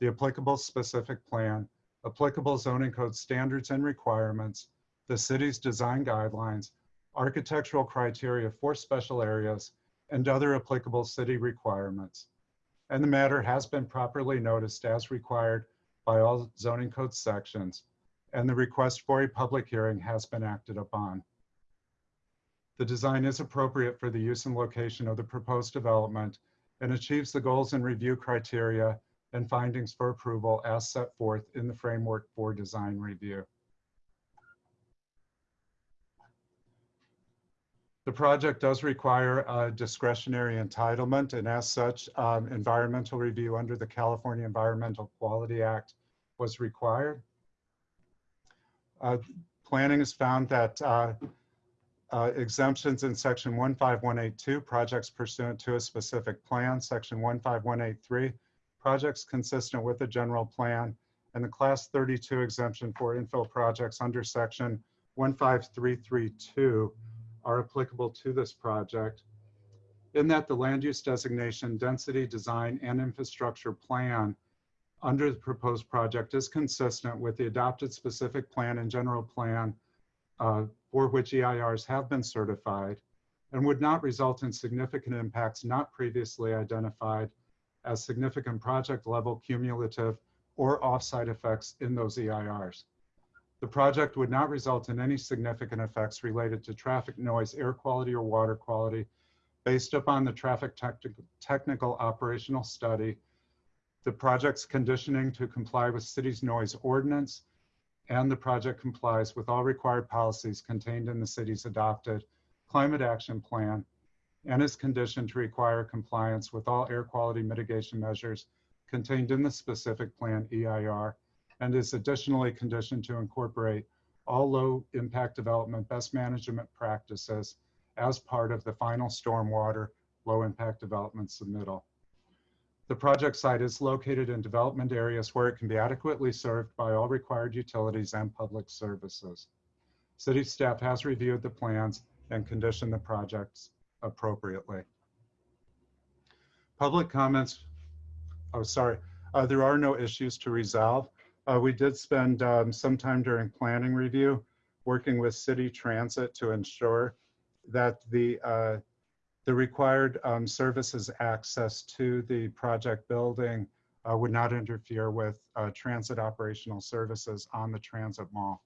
the applicable specific plan, applicable zoning code standards and requirements, the city's design guidelines, architectural criteria for special areas, and other applicable city requirements. And the matter has been properly noticed as required by all zoning code sections, and the request for a public hearing has been acted upon. The design is appropriate for the use and location of the proposed development and achieves the goals and review criteria and findings for approval as set forth in the framework for design review. The project does require a discretionary entitlement, and as such, um, environmental review under the California Environmental Quality Act was required. Uh, planning has found that uh, uh, exemptions in section 15182, projects pursuant to a specific plan, section 15183, projects consistent with the general plan, and the class 32 exemption for infill projects under section 15332 are applicable to this project. in that the land use designation, density, design, and infrastructure plan under the proposed project is consistent with the adopted specific plan and general plan uh, for which EIRs have been certified and would not result in significant impacts not previously identified as significant project level cumulative or offsite effects in those EIRs. The project would not result in any significant effects related to traffic noise, air quality, or water quality based upon the traffic techni- technical operational study, the project's conditioning to comply with city's noise ordinance, and the project complies with all required policies contained in the city's adopted climate action plan and is conditioned to require compliance with all air quality mitigation measures contained in the specific plan EIR and is additionally conditioned to incorporate all low impact development best management practices as part of the final stormwater low impact development submittal. The project site is located in development areas where it can be adequately served by all required utilities and public services. City staff has reviewed the plans and conditioned the projects appropriately. Public comments, oh, sorry, uh, there are no issues to resolve. Uh, we did spend um, some time during planning review working with city transit to ensure that the uh, the required um, services access to the project building uh, would not interfere with uh, transit operational services on the transit mall.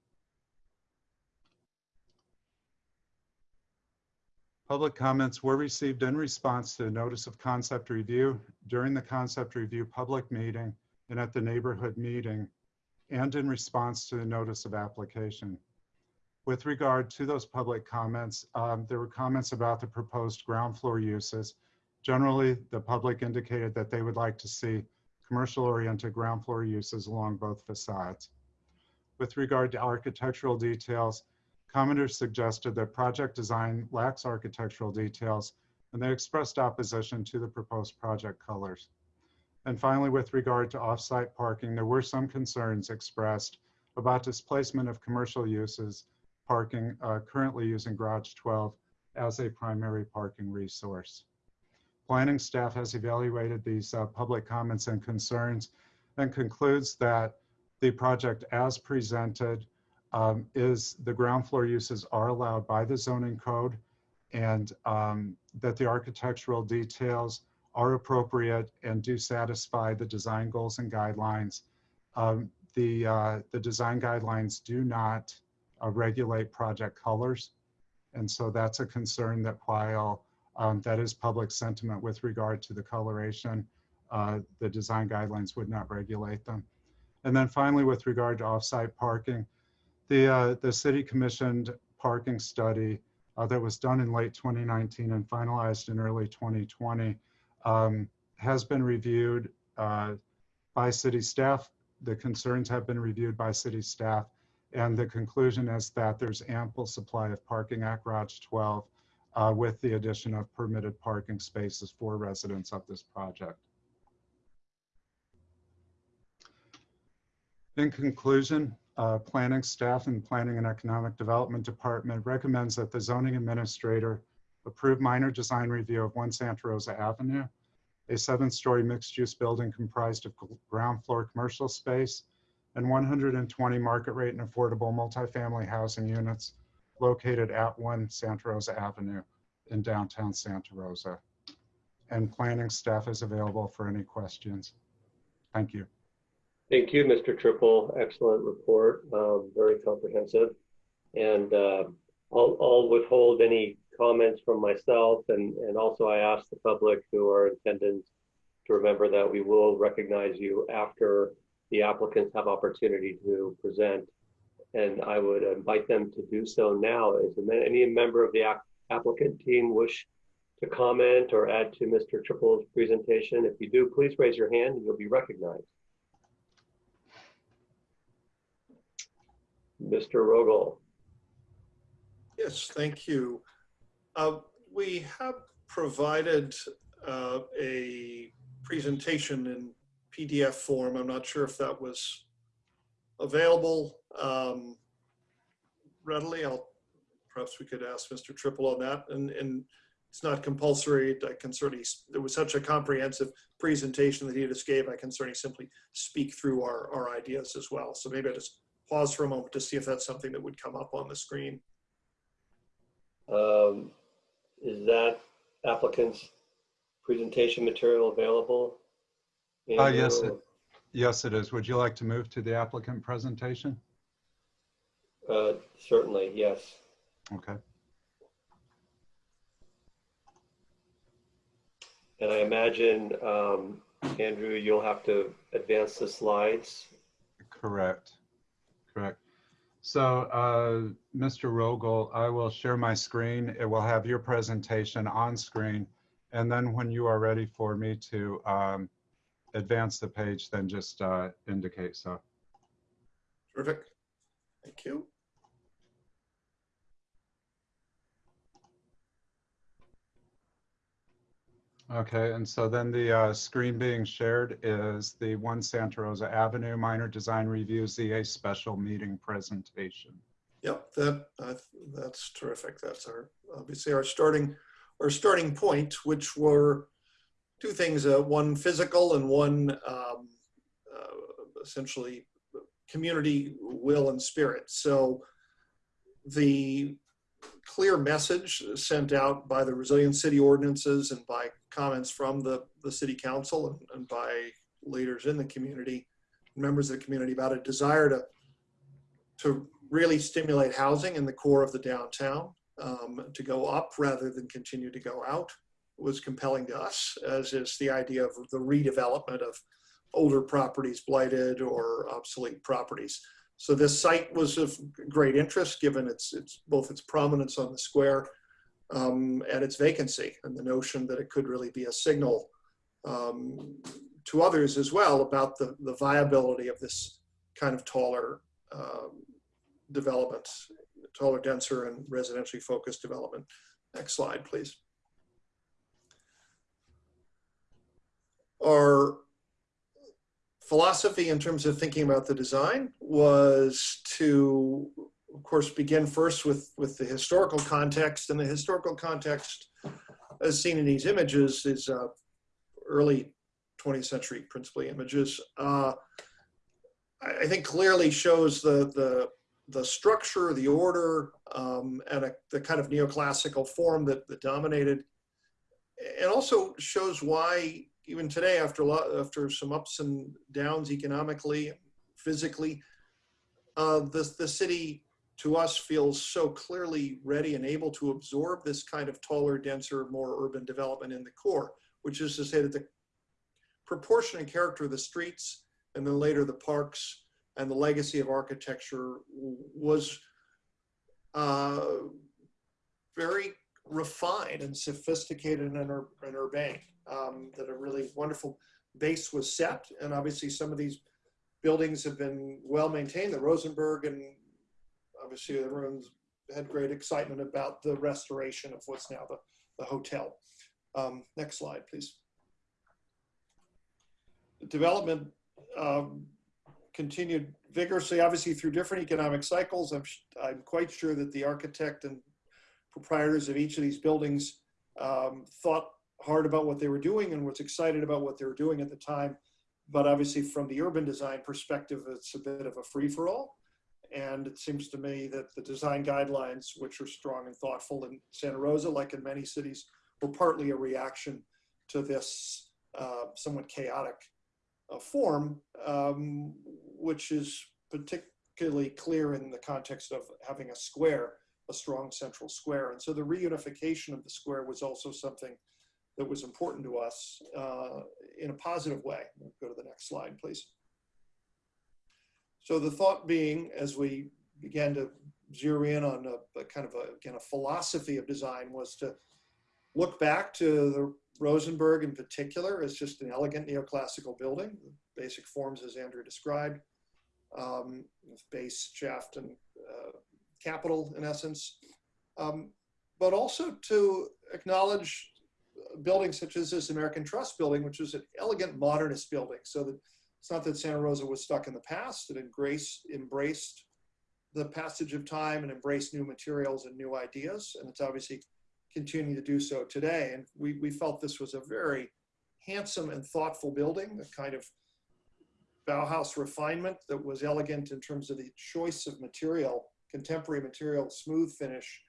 Public comments were received in response to the notice of concept review during the concept review public meeting and at the neighborhood meeting and in response to the notice of application. With regard to those public comments, um, there were comments about the proposed ground floor uses. Generally, the public indicated that they would like to see commercial oriented ground floor uses along both facades. With regard to architectural details, commenters suggested that project design lacks architectural details and they expressed opposition to the proposed project colors. And finally, with regard to off-site parking, there were some concerns expressed about displacement of commercial uses parking uh, currently using Garage 12 as a primary parking resource. Planning staff has evaluated these uh, public comments and concerns and concludes that the project as presented um, is the ground floor uses are allowed by the zoning code and um, that the architectural details are appropriate and do satisfy the design goals and guidelines. Um, the, uh, the design guidelines do not uh, regulate project colors. And so that's a concern that while um, that is public sentiment with regard to the coloration, uh, the design guidelines would not regulate them. And then finally, with regard to offsite parking, the, uh, the city commissioned parking study uh, that was done in late 2019 and finalized in early 2020 um, has been reviewed uh, by city staff. The concerns have been reviewed by city staff and the conclusion is that there's ample supply of parking at Garage 12 uh, with the addition of permitted parking spaces for residents of this project. In conclusion, uh, planning staff and planning and economic development department recommends that the zoning administrator approve minor design review of one Santa Rosa Avenue, a seven story mixed use building comprised of ground floor commercial space and 120 market rate and affordable multifamily housing units located at 1 Santa Rosa Avenue in downtown Santa Rosa. And planning staff is available for any questions. Thank you. Thank you, Mr. Trippel. Excellent report, um, very comprehensive. And uh, I'll, I'll withhold any comments from myself. And, and also I ask the public who are in attendance to remember that we will recognize you after the applicants have opportunity to present. And I would invite them to do so now. Is any member of the applicant team wish to comment or add to Mr. Trippel's presentation? If you do, please raise your hand and you'll be recognized. Mr. Rogel. Yes, thank you. Uh, we have provided uh, a presentation in PDF form. I'm not sure if that was available um, readily. I'll perhaps we could ask Mr. Trippel on that. And, and it's not compulsory. I can certainly, there was such a comprehensive presentation that he just gave. I can certainly simply speak through our, our ideas as well. So maybe I just pause for a moment to see if that's something that would come up on the screen. Um, Is that applicant's presentation material available? Uh, yes, it- Yes, it is. Would you like to move to the applicant presentation? Uh, Certainly, yes. Okay. And I imagine, um, Andrew, you'll have to advance the slides. Correct. Correct. So, uh, Mr. Rogal, I will share my screen. It will have your presentation on screen. And then when you are ready for me to um, advance the page, then just uh, indicate so. Terrific. Thank you. Okay, and so then the uh, screen being shared is the One Santa Rosa Avenue Minor Design Review ZA Special Meeting Presentation. Yep, that, uh, that's terrific. That's our, obviously our starting, our starting point, which were two things, uh, one physical and one um, uh, essentially community will and spirit. So the clear message sent out by the resilient city ordinances and by comments from the, the city council and, and by leaders in the community, members of the community about a desire to, to really stimulate housing in the core of the downtown um, to go up rather than continue to go out was compelling to us, as is the idea of the redevelopment of older properties, blighted or obsolete properties. So this site was of great interest, given its, its both its prominence on the square um, and its vacancy, and the notion that it could really be a signal um, to others as well about the, the viability of this kind of taller um, development, taller, denser, and residentially focused development. Next slide, please. Our philosophy in terms of thinking about the design was to, of course, begin first with, with the historical context. And the historical context, as seen in these images, is uh, early 20th century, principally images. Uh, I, think clearly shows the, the, the structure, the order, um, and a, the kind of neoclassical form that, that dominated. And also shows why even today, after a lot, after some ups and downs economically, physically, uh, the the city to us feels so clearly ready and able to absorb this kind of taller, denser, more urban development in the core, which is to say that the proportion and character of the streets and then later the parks and the legacy of architecture was uh, very refined and sophisticated and, ur- and urbane um, that a really wonderful base was set. And obviously some of these buildings have been well maintained. The Rosenberg and obviously everyone's had great excitement about the restoration of what's now the, the hotel. Um, next slide, please. The development um, continued vigorously, obviously through different economic cycles. I'm, I'm quite sure that the architect and proprietors of each of these buildings um, thought hard about what they were doing and was excited about what they were doing at the time. But obviously, from the urban design perspective, it's a bit of a free for all. And it seems to me that the design guidelines, which are strong and thoughtful in Santa Rosa, like in many cities, were partly a reaction to this uh, somewhat chaotic uh, form, um, which is particularly clear in the context of having a square, a strong central square. And so the reunification of the square was also something that was important to us uh, in a positive way. Go to the next slide, please. So the thought being, as we began to zero in on a, a kind of a, again, a philosophy of design was to look back to the Rosenberg in particular as just an elegant neoclassical building, basic forms as Andrew described, um, base, shaft, and uh, capital in essence, um, but also to acknowledge buildings such as this American Trust building, which was an elegant modernist building. So that it's not that Santa Rosa was stuck in the past. It embraced, embraced the passage of time and embraced new materials and new ideas. And it's obviously continuing to do so today. And we, we felt this was a very handsome and thoughtful building, a kind of Bauhaus refinement that was elegant in terms of the choice of material, contemporary material, smooth finish,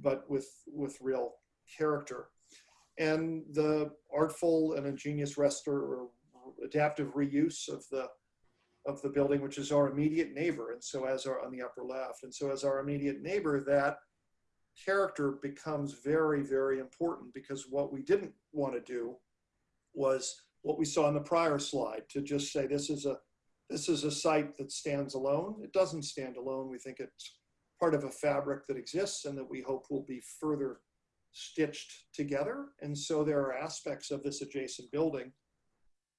but with, with real character. And the artful and ingenious restor or adaptive reuse of the of the building, which is our immediate neighbor. And so as our on the upper left, and so as our immediate neighbor, that character becomes very, very important because what we didn't want to do was what we saw in the prior slide to just say this is a this is a site that stands alone. It doesn't stand alone. We think it's part of a fabric that exists and that we hope will be further stitched together. And so there are aspects of this adjacent building.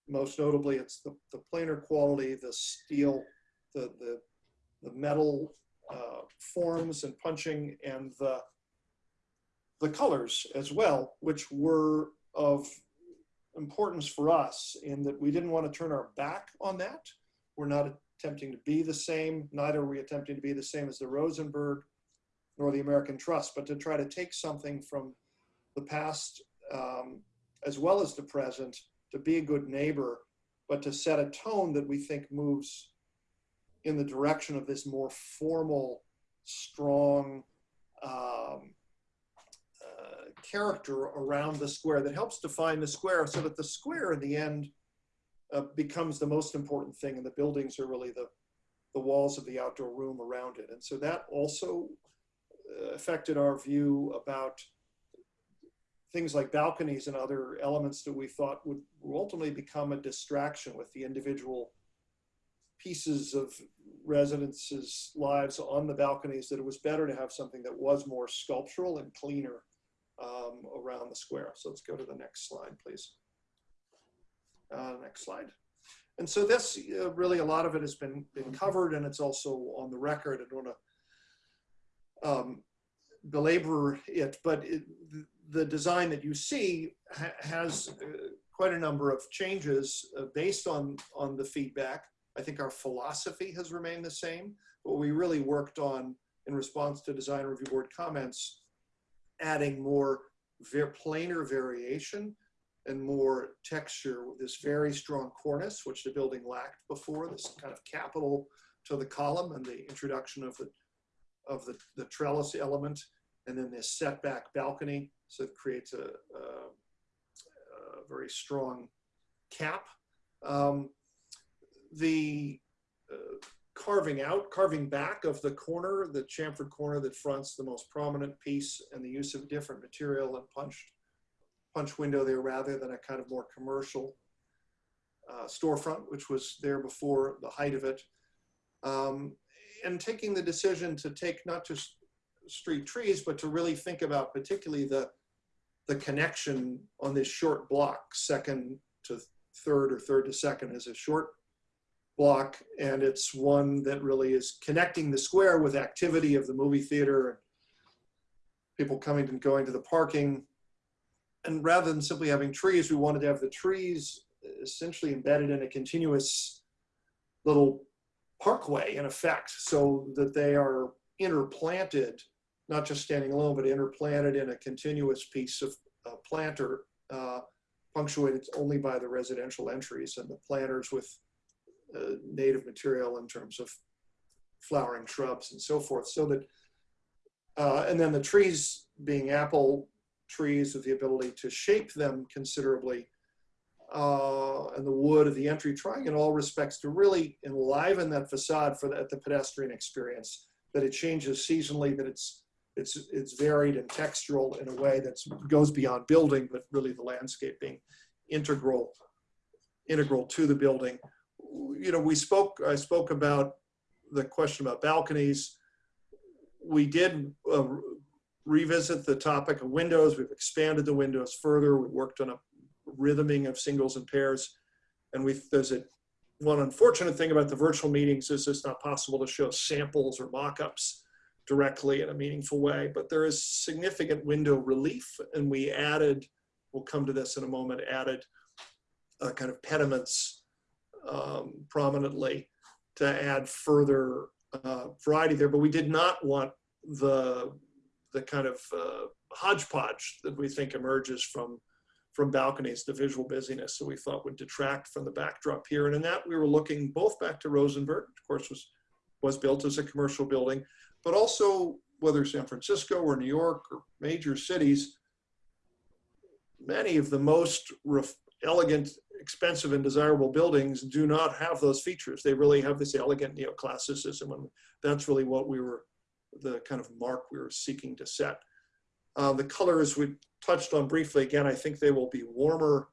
Most notably, it's the, the planar quality, the steel, the, the, the metal uh, forms and punching and the, the colors as well, which were of importance for us in that we didn't want to turn our back on that. We're not attempting to be the same, neither are we attempting to be the same as the Rosenberg nor the American Trust, but to try to take something from the past um, as well as the present, to be a good neighbor, but to set a tone that we think moves in the direction of this more formal, strong um, uh, character around the square that helps define the square so that the square in the end uh, becomes the most important thing and the buildings are really the, the walls of the outdoor room around it. And so that also affected our view about things like balconies and other elements that we thought would ultimately become a distraction with the individual pieces of residences' lives on the balconies, that it was better to have something that was more sculptural and cleaner um, around the square. So let's go to the next slide, please. Uh, next slide. And so this, uh, really, a lot of it has been, been covered and it's also on the record. I don't want to um, belabor it, but it, the design that you see ha has uh, quite a number of changes uh, based on, on the feedback. I think our philosophy has remained the same, but we really worked on, in response to design review board comments, adding more ver planar variation and more texture with this very strong cornice, which the building lacked before, this kind of capital to the column and the introduction of the, of the, the trellis element, and then this setback balcony. So it creates a, a, a very strong cap. Um, the uh, carving out, carving back of the corner, the chamfered corner that fronts the most prominent piece and the use of different material and punched punch window there rather than a kind of more commercial uh, storefront, which was there before the height of it. Um, and taking the decision to take not just street trees, but to really think about particularly the, the connection on this short block, second to third or third to second is a short block. And it's one that really is connecting the square with activity of the movie theater, people coming and going to the parking, and rather than simply having trees, we wanted to have the trees essentially embedded in a continuous little parkway in effect so that they are interplanted, not just standing alone, but interplanted in a continuous piece of uh, planter uh, punctuated only by the residential entries and the planters with uh, native material in terms of flowering shrubs and so forth. So that, uh, and then the trees being apple trees with the ability to shape them considerably. Uh, and the wood of the entry, trying in all respects to really enliven that facade for the, the pedestrian experience, that it changes seasonally, that it's, it's, it's varied and textural in a way that goes beyond building, but really the landscape being integral, integral to the building. You know, we spoke, I spoke about the question about balconies. We did uh, revisit the topic of windows. We've expanded the windows further. We worked on a rhythming of singles and pairs. And we there's a one unfortunate thing about the virtual meetings is it's not possible to show samples or mock-ups directly in a meaningful way, but there is significant window relief. And we added, we'll come to this in a moment, added uh, kind of pediments um, prominently to add further uh, variety there. But we did not want the the kind of uh, hodgepodge that we think emerges from from balconies, the visual busyness that we thought would detract from the backdrop here. And in that, we were looking both back to Rosenberg, of course, was was built as a commercial building, but also whether San Francisco or New York or major cities, many of the most elegant, expensive, and desirable buildings do not have those features. They really have this elegant neoclassicism, and that's really what we were, the kind of mark we were seeking to set. Uh, the colors we touched on briefly, again, I think they will be warmer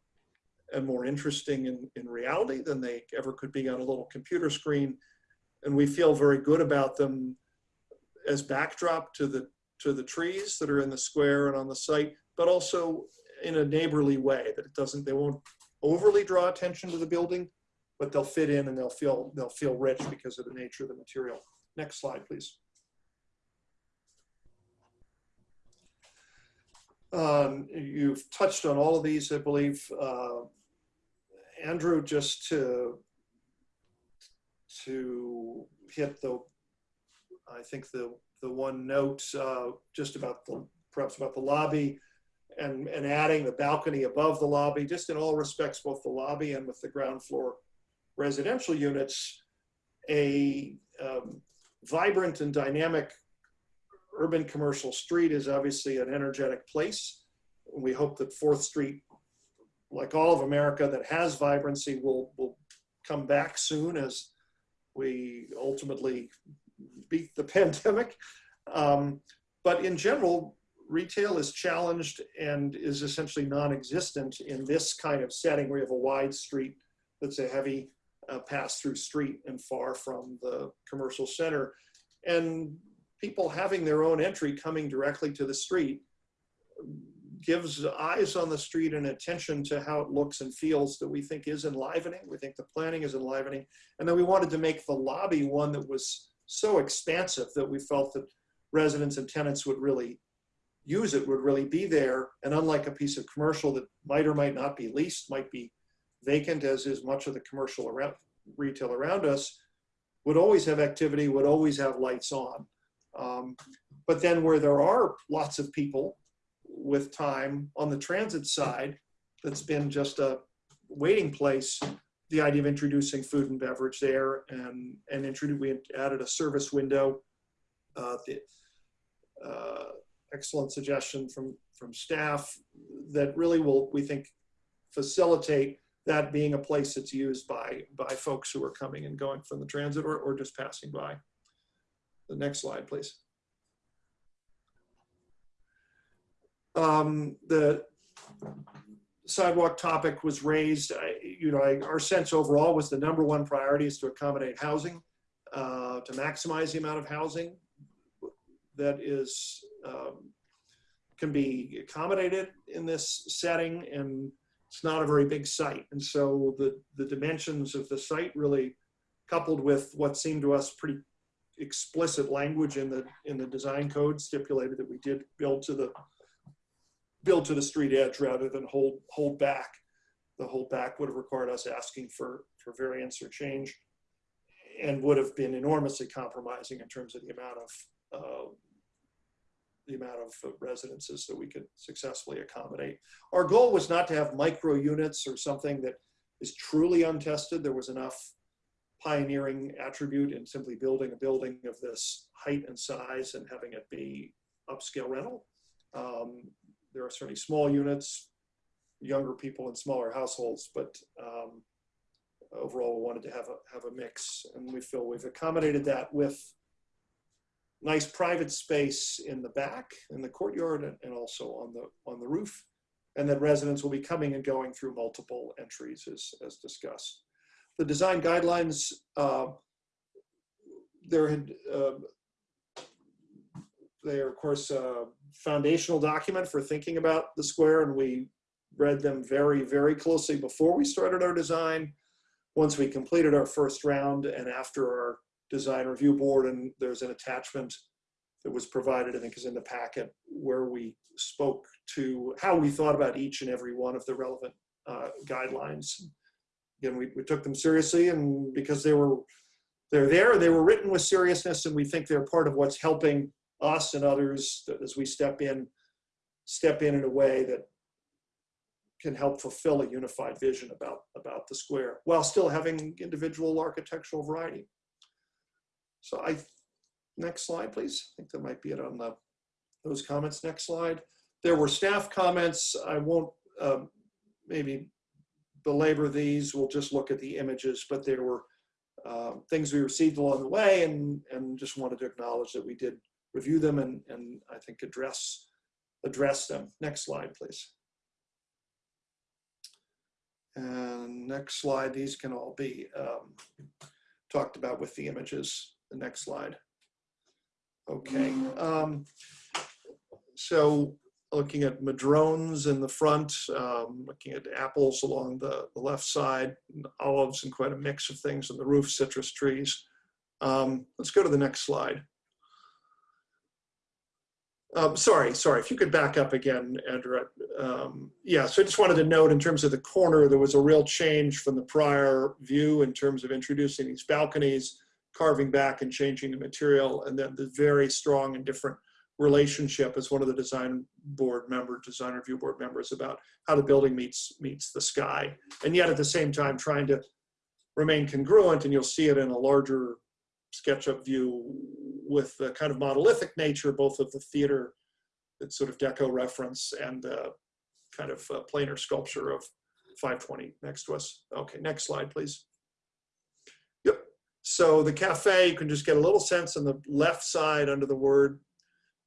and more interesting in, in reality than they ever could be on a little computer screen. And we feel very good about them as backdrop to the to the trees that are in the square and on the site, but also in a neighborly way that it doesn't, they won't overly draw attention to the building, but they'll fit in and they'll feel, they'll feel rich because of the nature of the material. Next slide, please. Um, you've touched on all of these, I believe. Uh, Andrew, just to to hit the, I think the the one note uh, just about the perhaps about the lobby and and adding the balcony above the lobby, just in all respects, both the lobby and with the ground floor residential units, a um, vibrant and dynamic urban commercial street is obviously an energetic place. We hope that Fourth Street, like all of America that has vibrancy, will, will come back soon as we ultimately beat the pandemic. Um, but in general, retail is challenged and is essentially non-existent in this kind of setting where you have a wide street that's a heavy uh, pass-through street and far from the commercial center. And people having their own entry coming directly to the street gives eyes on the street and attention to how it looks and feels that we think is enlivening. We think the planning is enlivening. And then we wanted to make the lobby one that was so expansive that we felt that residents and tenants would really use it, would really be there. And unlike a piece of commercial that might or might not be leased, might be vacant as is much of the commercial around retail around us, would always have activity, would always have lights on. Um, but then where there are lots of people with time on the transit side, that's been just a waiting place, the idea of introducing food and beverage there and, and introduce, we added a service window. Uh, the, uh, excellent suggestion from, from staff that really will, we think, facilitate that being a place that's used by, by folks who are coming and going from the transit or, or just passing by. The next slide, please. Um, the sidewalk topic was raised. I, you know, I, our sense overall was the number one priority is to accommodate housing, uh, to maximize the amount of housing that is um, can be accommodated in this setting, and it's not a very big site. And so the the dimensions of the site really, coupled with what seemed to us pretty explicit language in the in the design code stipulated that we did build to the build to the street edge rather than hold hold back. The hold back would have required us asking for for variance or change, and would have been enormously compromising in terms of the amount of uh, the amount of residences that we could successfully accommodate. Our goal was not to have micro units or something that is truly untested. There was enough pioneering attribute in simply building a building of this height and size and having it be upscale rental. Um, there are certainly small units, younger people in smaller households, but um, overall we wanted to have a, have a mix and we feel we've accommodated that with nice private space in the back, in the courtyard and, and also on the, on the roof. And that residents will be coming and going through multiple entries as, as discussed. The design guidelines, uh, there had, uh, they are of course a foundational document for thinking about the square and we read them very, very closely before we started our design. Once we completed our first round and after our design review board and there's an attachment that was provided, I think is in the packet, where we spoke to how we thought about each and every one of the relevant uh, guidelines. Again, we, we took them seriously and because they were, they're there, they were written with seriousness and we think they're part of what's helping us and others as we step in, step in in a way that can help fulfill a unified vision about, about the square while still having individual architectural variety. So I, next slide, please. I think that might be it on the, those comments. Next slide. There were staff comments. I won't um, maybe belabor these. We'll just look at the images, but there were um, things we received along the way and, and just wanted to acknowledge that we did review them and, and I think address, address them. Next slide, please. And next slide, these can all be um, talked about with the images. The next slide. Okay. Um, so looking at madrones in the front, um, looking at apples along the, the left side, and olives and quite a mix of things on the roof, citrus trees. Um, let's go to the next slide. Um, sorry, sorry, if you could back up again, Andrew. Um, yeah, so I just wanted to note in terms of the corner, there was a real change from the prior view in terms of introducing these balconies, carving back and changing the material, and then the very strong and different relationship as one of the design board member, design review board members about how the building meets meets the sky. And yet at the same time trying to remain congruent and you'll see it in a larger SketchUp view with the kind of monolithic nature, both of the theater, that sort of deco reference and the kind of uh, planar sculpture of 520 next to us. Okay, next slide, please. Yep. So the cafe, you can just get a little sense on the left side under the word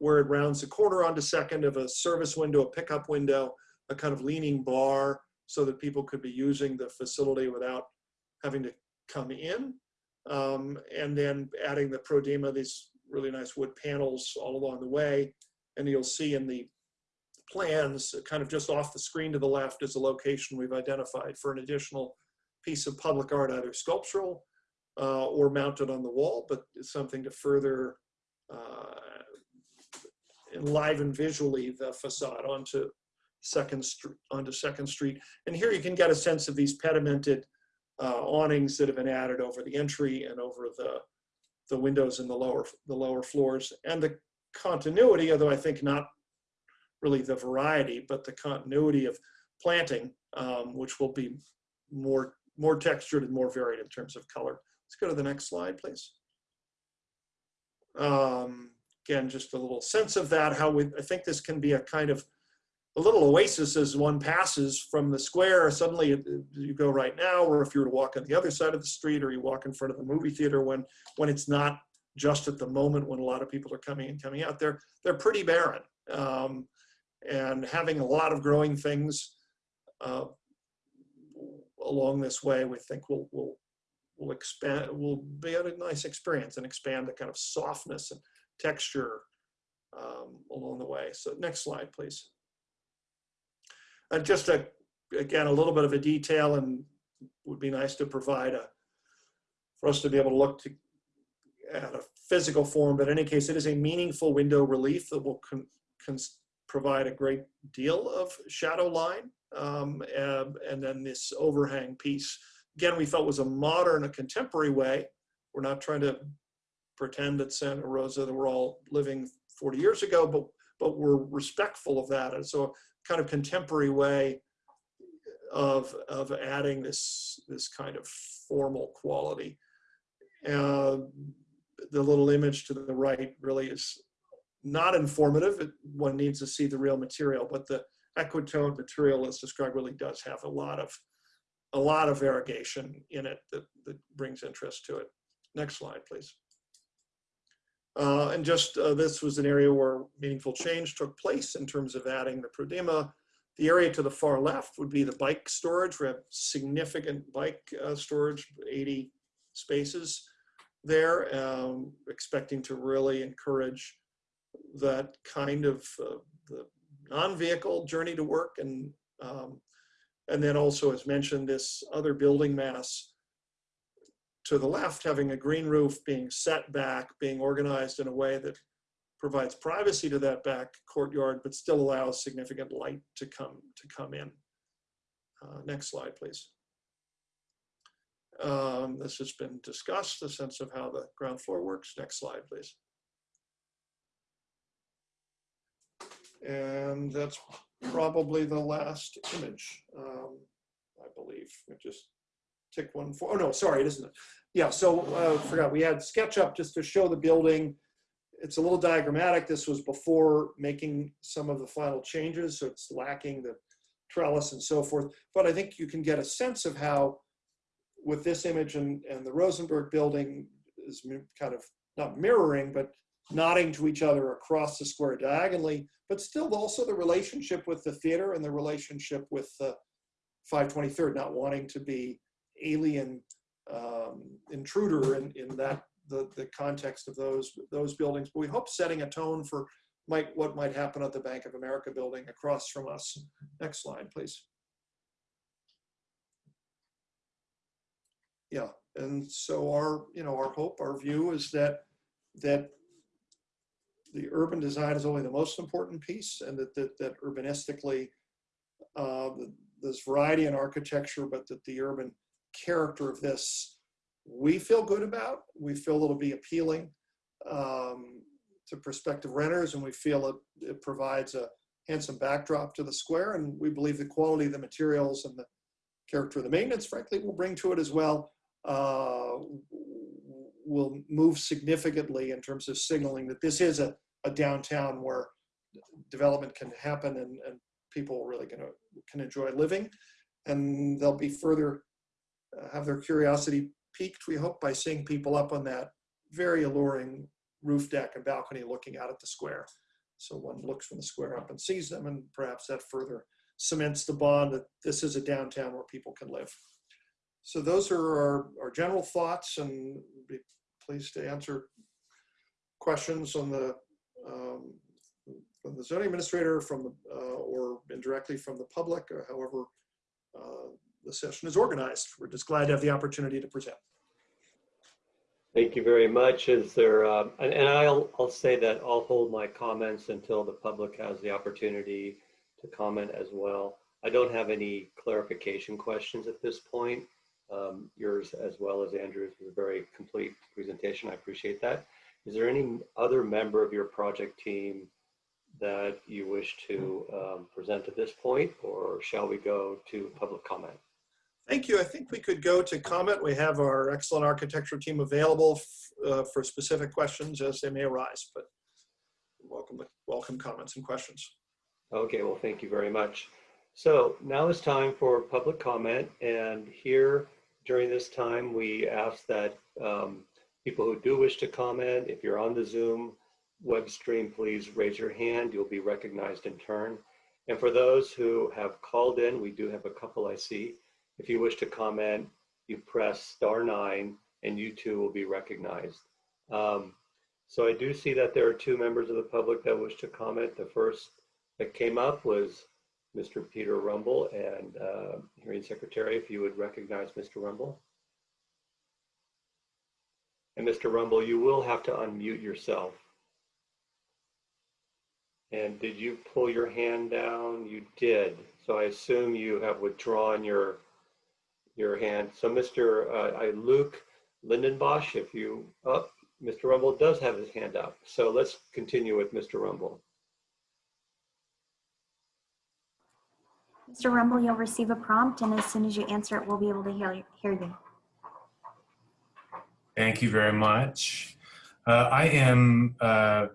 where it rounds the corner onto second of a service window, a pickup window, a kind of leaning bar so that people could be using the facility without having to come in. Um, and then adding the Prodema, these really nice wood panels all along the way. And you'll see in the plans, kind of just off the screen to the left is a location we've identified for an additional piece of public art, either sculptural uh, or mounted on the wall, but it's something to further uh, enliven visually the facade onto Second Street, onto Second Street. And here you can get a sense of these pedimented uh, awnings that have been added over the entry and over the the windows in the lower the lower floors and the continuity, although I think not really the variety, but the continuity of planting, um, which will be more more textured and more varied in terms of color. Let's go to the next slide, please. Um, again, just a little sense of that, how we, I think this can be a kind of a little oasis as one passes from the square. Suddenly you go right now, or if you were to walk on the other side of the street or you walk in front of the movie theater when, when it's not just at the moment when a lot of people are coming and coming out, they're, they're pretty barren. Um, and having a lot of growing things uh, along this way, we think will, will, will expand, will be a nice experience and expand the kind of softness and texture um, along the way. So next slide, please. And just a, again, a little bit of a detail and would be nice to provide a, for us to be able to look to, at a physical form, but in any case, it is a meaningful window relief that will provide a great deal of shadow line. Um, and, and then this overhang piece, again, we felt was a modern, a contemporary way. We're not trying to pretend at Santa Rosa that we're all living 40 years ago, but but we're respectful of that. And so kind of contemporary way of, of adding this, this kind of formal quality. Uh, the little image to the right really is not informative. It, one needs to see the real material, but the equitone material as described really does have a lot of a lot of variegation in it that, that brings interest to it. Next slide, please. Uh, and just uh, this was an area where meaningful change took place in terms of adding the Prodema. The area to the far left would be the bike storage. We have significant bike uh, storage, 80 spaces there, um, expecting to really encourage that kind of uh, non-vehicle journey to work. And, um, and then also, as mentioned, this other building mass to the left, having a green roof being set back, being organized in a way that provides privacy to that back courtyard, but still allows significant light to come to come in. Uh, next slide, please. Um, this has been discussed, the sense of how the ground floor works. Next slide, please. And that's probably the last image, um, I believe. I just tick one for, oh no, sorry, it isn't. Yeah, so uh, forgot, we had SketchUp just to show the building. It's a little diagrammatic. This was before making some of the final changes, so it's lacking the trellis and so forth. But I think you can get a sense of how with this image and, and the Rosenberg building is kind of not mirroring, but nodding to each other across the square diagonally, but still also the relationship with the theater and the relationship with the 523rd, not wanting to be alien um, intruder in, in that the, the context of those those buildings. But we hope setting a tone for might what might happen at the Bank of America building across from us. Next slide, please. Yeah, and so our you know our hope, our view is that that the urban design is only the most important piece, and that that, that urbanistically uh, there's variety in architecture, but that the urban character of this we feel good about. We feel it'll be appealing um, to prospective renters, and we feel it, it provides a handsome backdrop to the square. And we believe the quality of the materials and the character of the maintenance, frankly, will bring to it as well. Uh, will move significantly in terms of signaling that this is a, a downtown where development can happen and, and people really gonna can enjoy living. And they'll be further have their curiosity piqued, we hope, by seeing people up on that very alluring roof deck and balcony looking out at the square. So one looks from the square up and sees them, and perhaps that further cements the bond that this is a downtown where people can live. So those are our, our general thoughts, and be pleased to answer questions on the um, from the zoning administrator, from the uh, or indirectly from the public, or however uh, the session is organized. We're just glad to have the opportunity to present. Thank you very much. Is there, um, and, and I'll, I'll say that I'll hold my comments until the public has the opportunity to comment as well. I don't have any clarification questions at this point. Um, yours as well as Andrew's was a very complete presentation. I appreciate that. Is there any other member of your project team that you wish to um, present at this point, or shall we go to public comment? Thank you. I think we could go to comment. We have our excellent architecture team available uh, for specific questions as they may arise, but welcome, welcome comments and questions. Okay, well, thank you very much. So now it's time for public comment, and here during this time, we ask that um, people who do wish to comment, if you're on the Zoom web stream, please raise your hand. You'll be recognized in turn. And for those who have called in, we do have a couple I see. If you wish to comment, you press star nine and you too will be recognized. Um, so I do see that there are two members of the public that wish to comment. The first that came up was Mr. Peter Rumble and uh, hearing secretary, if you would recognize Mr. Rumble. And Mr. Rumble, you will have to unmute yourself. And did you pull your hand down? You did. So I assume you have withdrawn your your hand. So Mr. Uh, Luke Lindenbusch, if you, oh, Mr. Rumble does have his hand up. So let's continue with Mr. Rumble. Mr. Rumble, you'll receive a prompt, and as soon as you answer it, we'll be able to hear, hear you. Thank you very much. Uh, I am uh,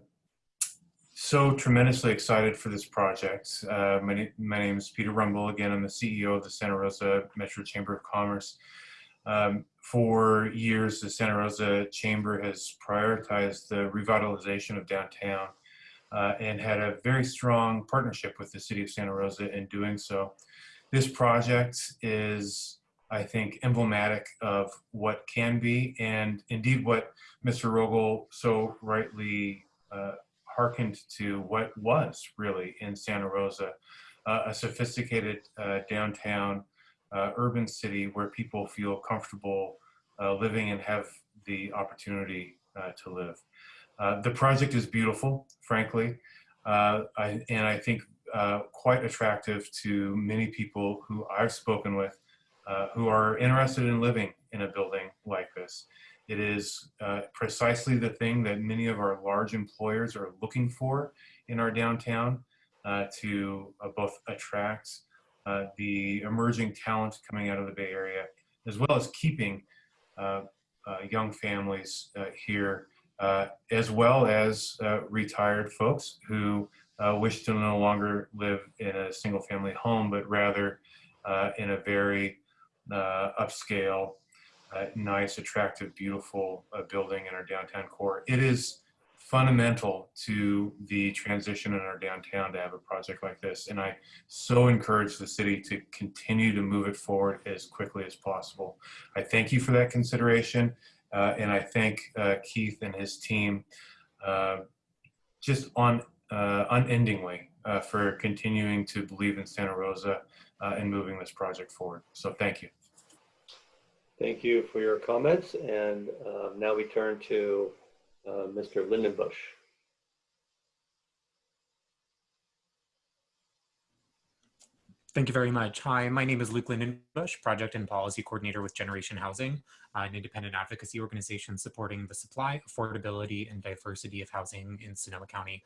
so tremendously excited for this project. Uh, my, my name is Peter Rumble. Again, I'm the CEO of the Santa Rosa Metro Chamber of Commerce. Um, for years, the Santa Rosa Chamber has prioritized the revitalization of downtown uh, and had a very strong partnership with the city of Santa Rosa in doing so. This project is, I think, emblematic of what can be and indeed what Mr. Rogal so rightly uh, hearkened to what was really in Santa Rosa, uh, a sophisticated uh, downtown uh, urban city where people feel comfortable uh, living and have the opportunity uh, to live. The project is beautiful, frankly, I, and I think quite attractive to many people who I've spoken with who are interested in living in a building like this. It is uh, precisely the thing that many of our large employers are looking for in our downtown. uh, to uh, both attract uh, the emerging talent coming out of the Bay Area, as well as keeping uh, uh, young families here, as well as retired folks who wish to no longer live in a single family home, but rather in a very upscale, uh, nice, attractive, beautiful uh, building in our downtown core. It is fundamental to the transition in our downtown to have a project like this. And I so encourage the city to continue to move it forward as quickly as possible. I thank you for that consideration. Uh, and I thank uh, Keith and his team uh, just on uh, unendingly for continuing to believe in Santa Rosa and moving this project forward. So thank you. Thank you for your comments. And uh, now we turn to uh, Mr. Lindenbusch. Thank you very much. Hi, my name is Luke Lindenbusch, Project and Policy Coordinator with Generation Housing, uh, an independent advocacy organization supporting the supply, affordability, and diversity of housing in Sonoma County.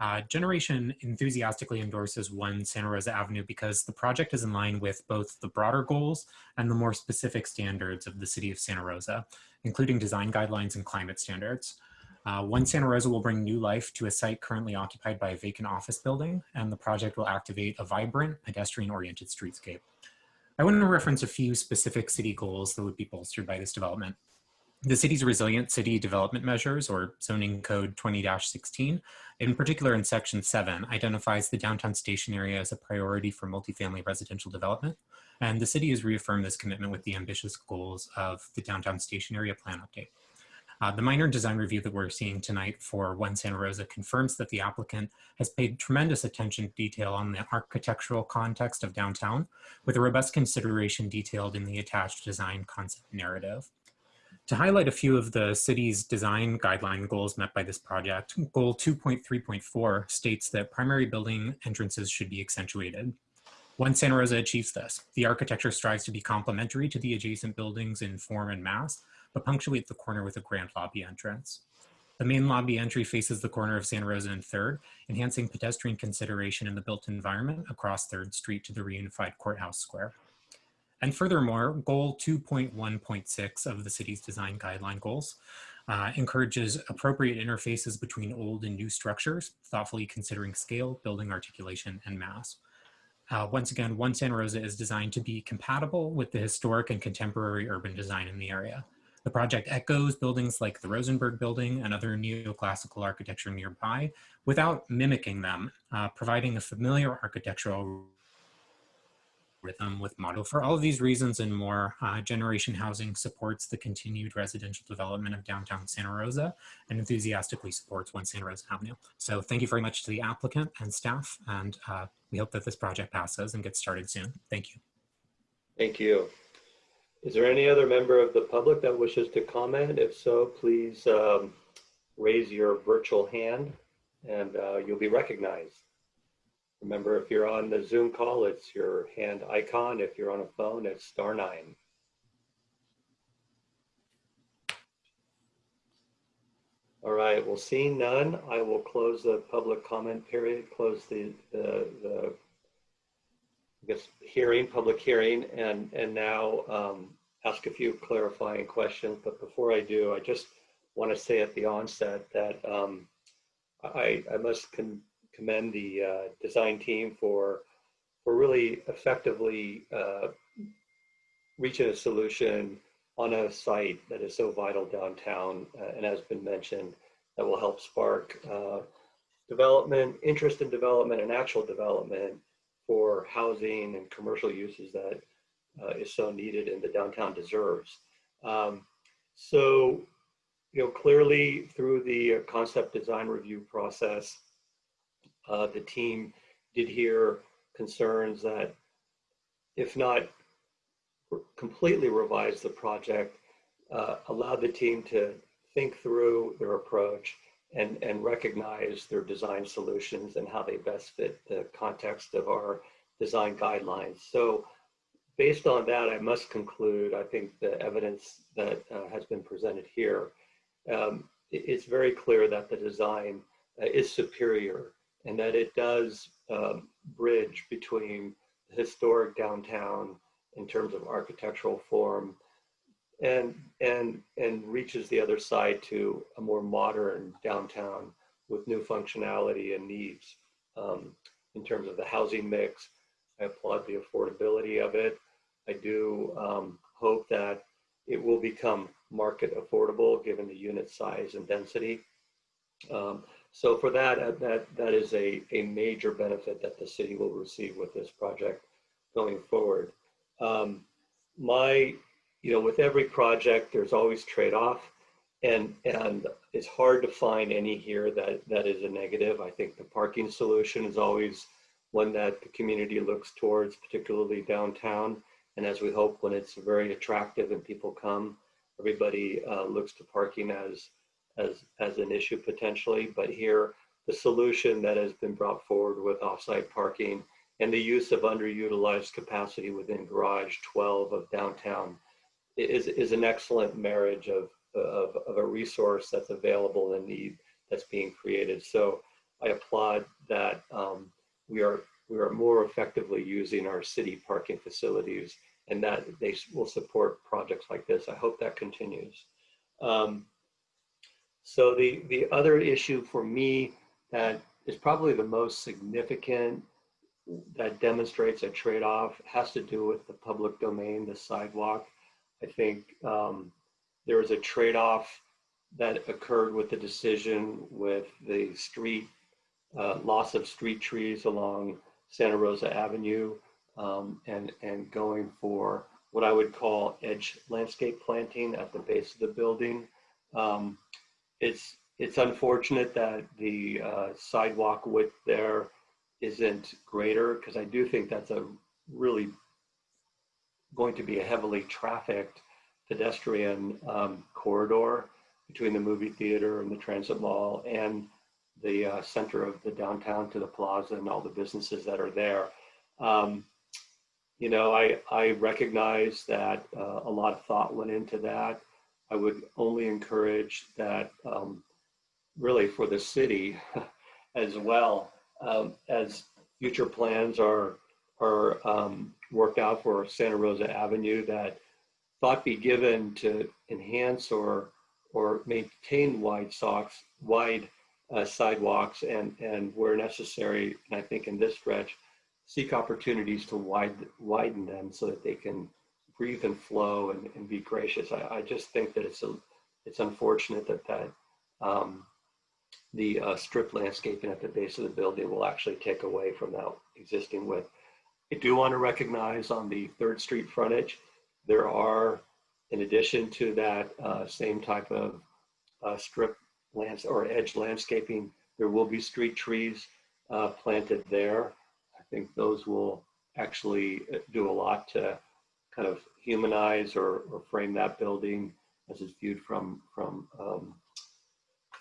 Uh, Generation enthusiastically endorses One Santa Rosa Avenue because the project is in line with both the broader goals and the more specific standards of the City of Santa Rosa, including design guidelines and climate standards. Uh, One Santa Rosa will bring new life to a site currently occupied by a vacant office building, and the project will activate a vibrant, pedestrian-oriented streetscape. I want to reference a few specific city goals that would be bolstered by this development. The city's resilient city development measures, or zoning code 20-16, in particular in section seven, identifies the downtown station area as a priority for multifamily residential development. And the city has reaffirmed this commitment with the ambitious goals of the downtown station area plan update. Uh, the minor design review that we're seeing tonight for One Santa Rosa confirms that the applicant has paid tremendous attention to detail on the architectural context of downtown, with a robust consideration detailed in the attached design concept narrative. To highlight a few of the city's design guideline goals met by this project, goal 2.3.4 states that primary building entrances should be accentuated. One Santa Rosa achieves this. The architecture strives to be complementary to the adjacent buildings in form and mass, but punctuate the corner with a grand lobby entrance. The main lobby entry faces the corner of Santa Rosa and 3rd, enhancing pedestrian consideration in the built environment across 3rd Street to the reunified courthouse square. And furthermore, goal 2.1.6 of the city's design guideline goals uh, encourages appropriate interfaces between old and new structures, thoughtfully considering scale, building articulation, and mass. Uh, once again, One Santa Rosa is designed to be compatible with the historic and contemporary urban design in the area. The project echoes buildings like the Rosenberg Building and other neoclassical architecture nearby without mimicking them, uh, providing a familiar architectural rhythm with model. For all of these reasons and more, uh, Generation Housing supports the continued residential development of downtown Santa Rosa and enthusiastically supports One Santa Rosa Avenue. So thank you very much to the applicant and staff, and uh, we hope that this project passes and gets started soon. Thank you. Thank you. Is there any other member of the public that wishes to comment? If so, please um, raise your virtual hand and uh, you'll be recognized. Remember, if you're on the Zoom call, it's your hand icon. If you're on a phone, it's star nine. All right, well, seeing none, I will close the public comment period, close the, the, the I guess, hearing, public hearing, and, and now um, ask a few clarifying questions. But before I do, I just want to say at the onset that um, I, I must con- commend the uh, design team for, for really effectively uh, reaching a solution on a site that is so vital downtown uh, and has been mentioned that will help spark uh, development, interest in development and actual development for housing and commercial uses that uh, is so needed and the downtown deserves. Um, so, you know, clearly through the concept design review process, uh, the team did hear concerns that if not completely revise the project, uh, allowed the team to think through their approach and, and recognize their design solutions and how they best fit the context of our design guidelines. So based on that, I must conclude, I think the evidence that uh, has been presented here, um, it, it's very clear that the design uh, is superior and that it does um, bridge between the historic downtown in terms of architectural form and and and reaches the other side to a more modern downtown with new functionality and needs um, in terms of the housing mix. I applaud the affordability of it. I do um, hope that it will become market affordable given the unit size and density. Um, so for that, uh, that that is a, a major benefit that the city will receive with this project going forward. Um, my, you know, with every project, there's always trade-off, and and it's hard to find any here that that is a negative. I think the parking solution is always one that the community looks towards, particularly downtown. And as we hope, when it's very attractive and people come, everybody uh, looks to parking as as as an issue potentially. But here, the solution that has been brought forward with offsite parking and the use of underutilized capacity within Garage 12 of downtown is, is an excellent marriage of, of, of a resource that's available and need that's being created. So I applaud that um, we are we are more effectively using our city parking facilities and that they will support projects like this. I hope that continues. Um, so the, the other issue for me that is probably the most significant that demonstrates a trade-off has to do with the public domain, the sidewalk. I think um, there was a trade-off that occurred with the decision with the street, uh, loss of street trees along Santa Rosa Avenue um, and, and going for what I would call edge landscape planting at the base of the building. Um, it's, it's unfortunate that the uh, sidewalk width there isn't greater because I do think that's a really going to be a heavily trafficked pedestrian um, corridor between the movie theater and the transit mall and the uh, center of the downtown to the plaza and all the businesses that are there. Um, you know, I, I recognize that uh, a lot of thought went into that. I would only encourage that um, really for the city as well um, as future plans are are um, worked out for Santa Rosa Avenue that thought be given to enhance or or maintain wide socks, wide uh, sidewalks and and where necessary, and I think in this stretch, seek opportunities to widen widen them so that they can breathe and flow and, and be gracious. I, I just think that it's a it's unfortunate that that um, the uh, strip landscaping at the base of the building will actually take away from that existing width. I do want to recognize on the Third Street frontage, there are, in addition to that uh, same type of uh, strip lands or edge landscaping, there will be street trees uh, planted there. I think those will actually uh, do a lot to kind of humanize or, or frame that building as it's viewed from from um,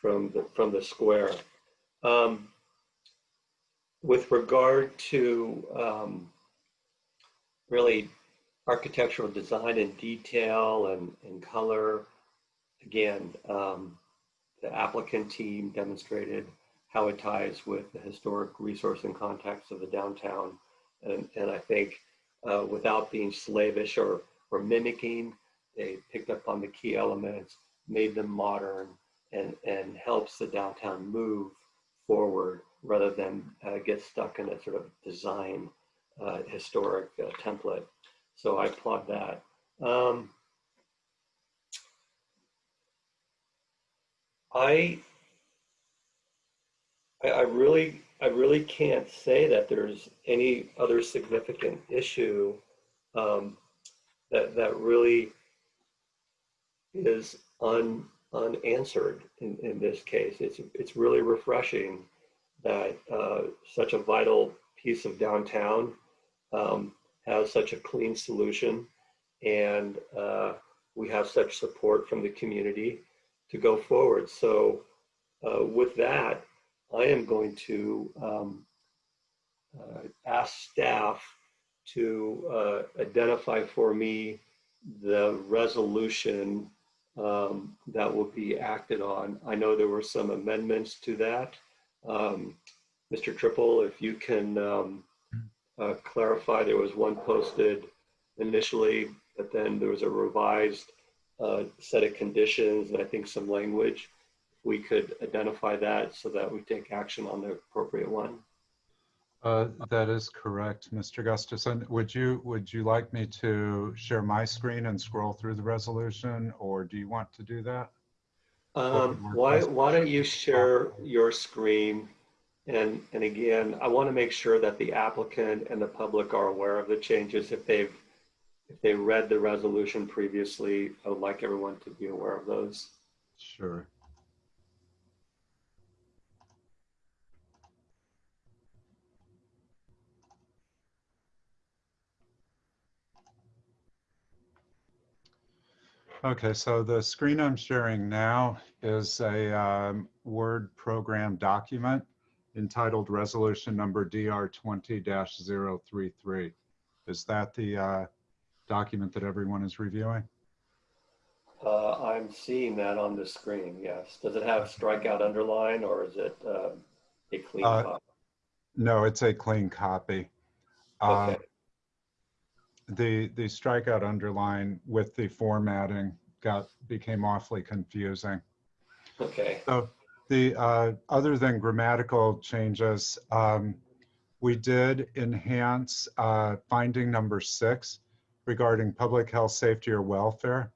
from the, from the square. Um, with regard to um, really architectural design and detail and, and color, again, um, the applicant team demonstrated how it ties with the historic resource and context of the downtown. And, and I think uh, without being slavish or, or mimicking, they picked up on the key elements, made them modern, and, and helps the downtown move forward rather than uh, get stuck in a sort of design uh, historic uh, template. So I applaud that. Um, I, I, I really, I really can't say that there's any other significant issue um, that that really is un, unanswered in, in this case. It's, it's really refreshing that uh, such a vital piece of downtown um, has such a clean solution and uh, we have such support from the community to go forward. So uh, with that, I am going to um, uh, ask staff to uh, identify for me the resolution um, that will be acted on. I know there were some amendments to that. Um, Mr. Trippel, if you can um, uh, clarify, there was one posted initially, but then there was a revised uh, set of conditions and I think some language. We could identify that so that we take action on the appropriate one. Uh, That is correct, Mr. Gustafson. Would you, would you like me to share my screen and scroll through the resolution, or do you want to do that? Um, why, why don't you share your screen? And, and again, I want to make sure that the applicant and the public are aware of the changes. If they've, if they read the resolution previously, I would like everyone to be aware of those. Sure. Okay, so the screen I'm sharing now is a um, Word program document entitled Resolution Number DR 20-033. Is that the uh, document that everyone is reviewing? Uh, I'm seeing that on the screen, yes. Does it have strikeout underline or is it um, a clean Uh, copy? No, it's a clean copy. Uh, Okay, The, the strikeout underline with the formatting got, became awfully confusing. okay, So the, uh, other than grammatical changes, um, we did enhance uh, finding number six regarding public health, safety, or welfare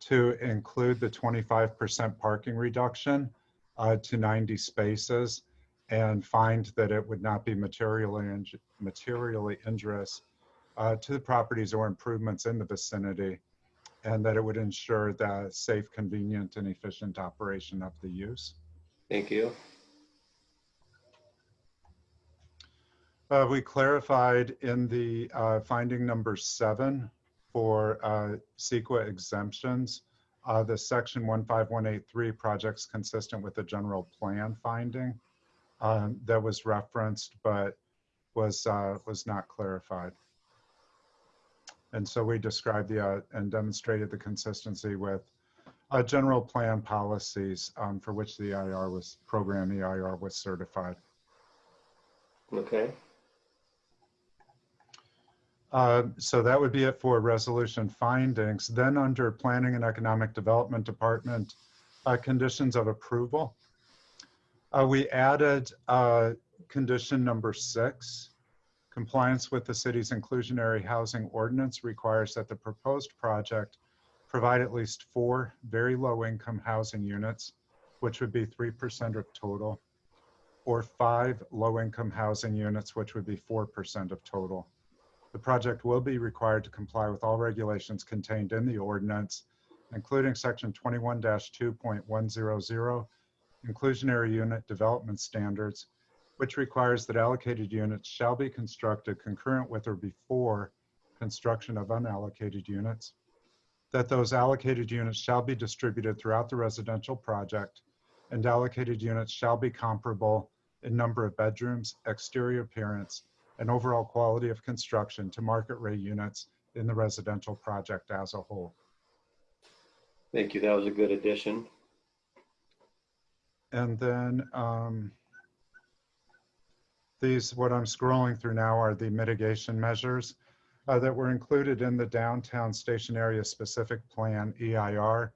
to include the 25% parking reduction uh, to 90 spaces and find that it would not be materially, materially injurious uh, to the properties or improvements in the vicinity, and that it would ensure the safe, convenient, and efficient operation of the use. thank you. Uh, We clarified in the uh, finding number seven for uh, CEQA exemptions, uh, the section 15183 projects consistent with the general plan finding um, that was referenced but was, uh, was not clarified. And so we described the, uh, and demonstrated the consistency with uh, general plan policies um, for which the EIR was, program EIR was certified. Okay, Uh, So that would be it for resolution findings. Then under Planning and Economic Development Department, uh, conditions of approval. uh, We added uh, condition number six. Compliance with the city's inclusionary housing ordinance requires that the proposed project provide at least four very low-income housing units, which would be 3% of total, or five low-income housing units, which would be 4% of total. The project will be required to comply with all regulations contained in the ordinance, including section 21-2.100, inclusionary unit development standards, which requires that allocated units shall be constructed concurrent with or before construction of unallocated units, that those allocated units shall be distributed throughout the residential project, and allocated units shall be comparable in number of bedrooms, exterior appearance, and overall quality of construction to market rate units in the residential project as a whole. thank you. That was a good addition. And then um, these, what I'm scrolling through now are the mitigation measures uh, that were included in the downtown station area specific plan EIR.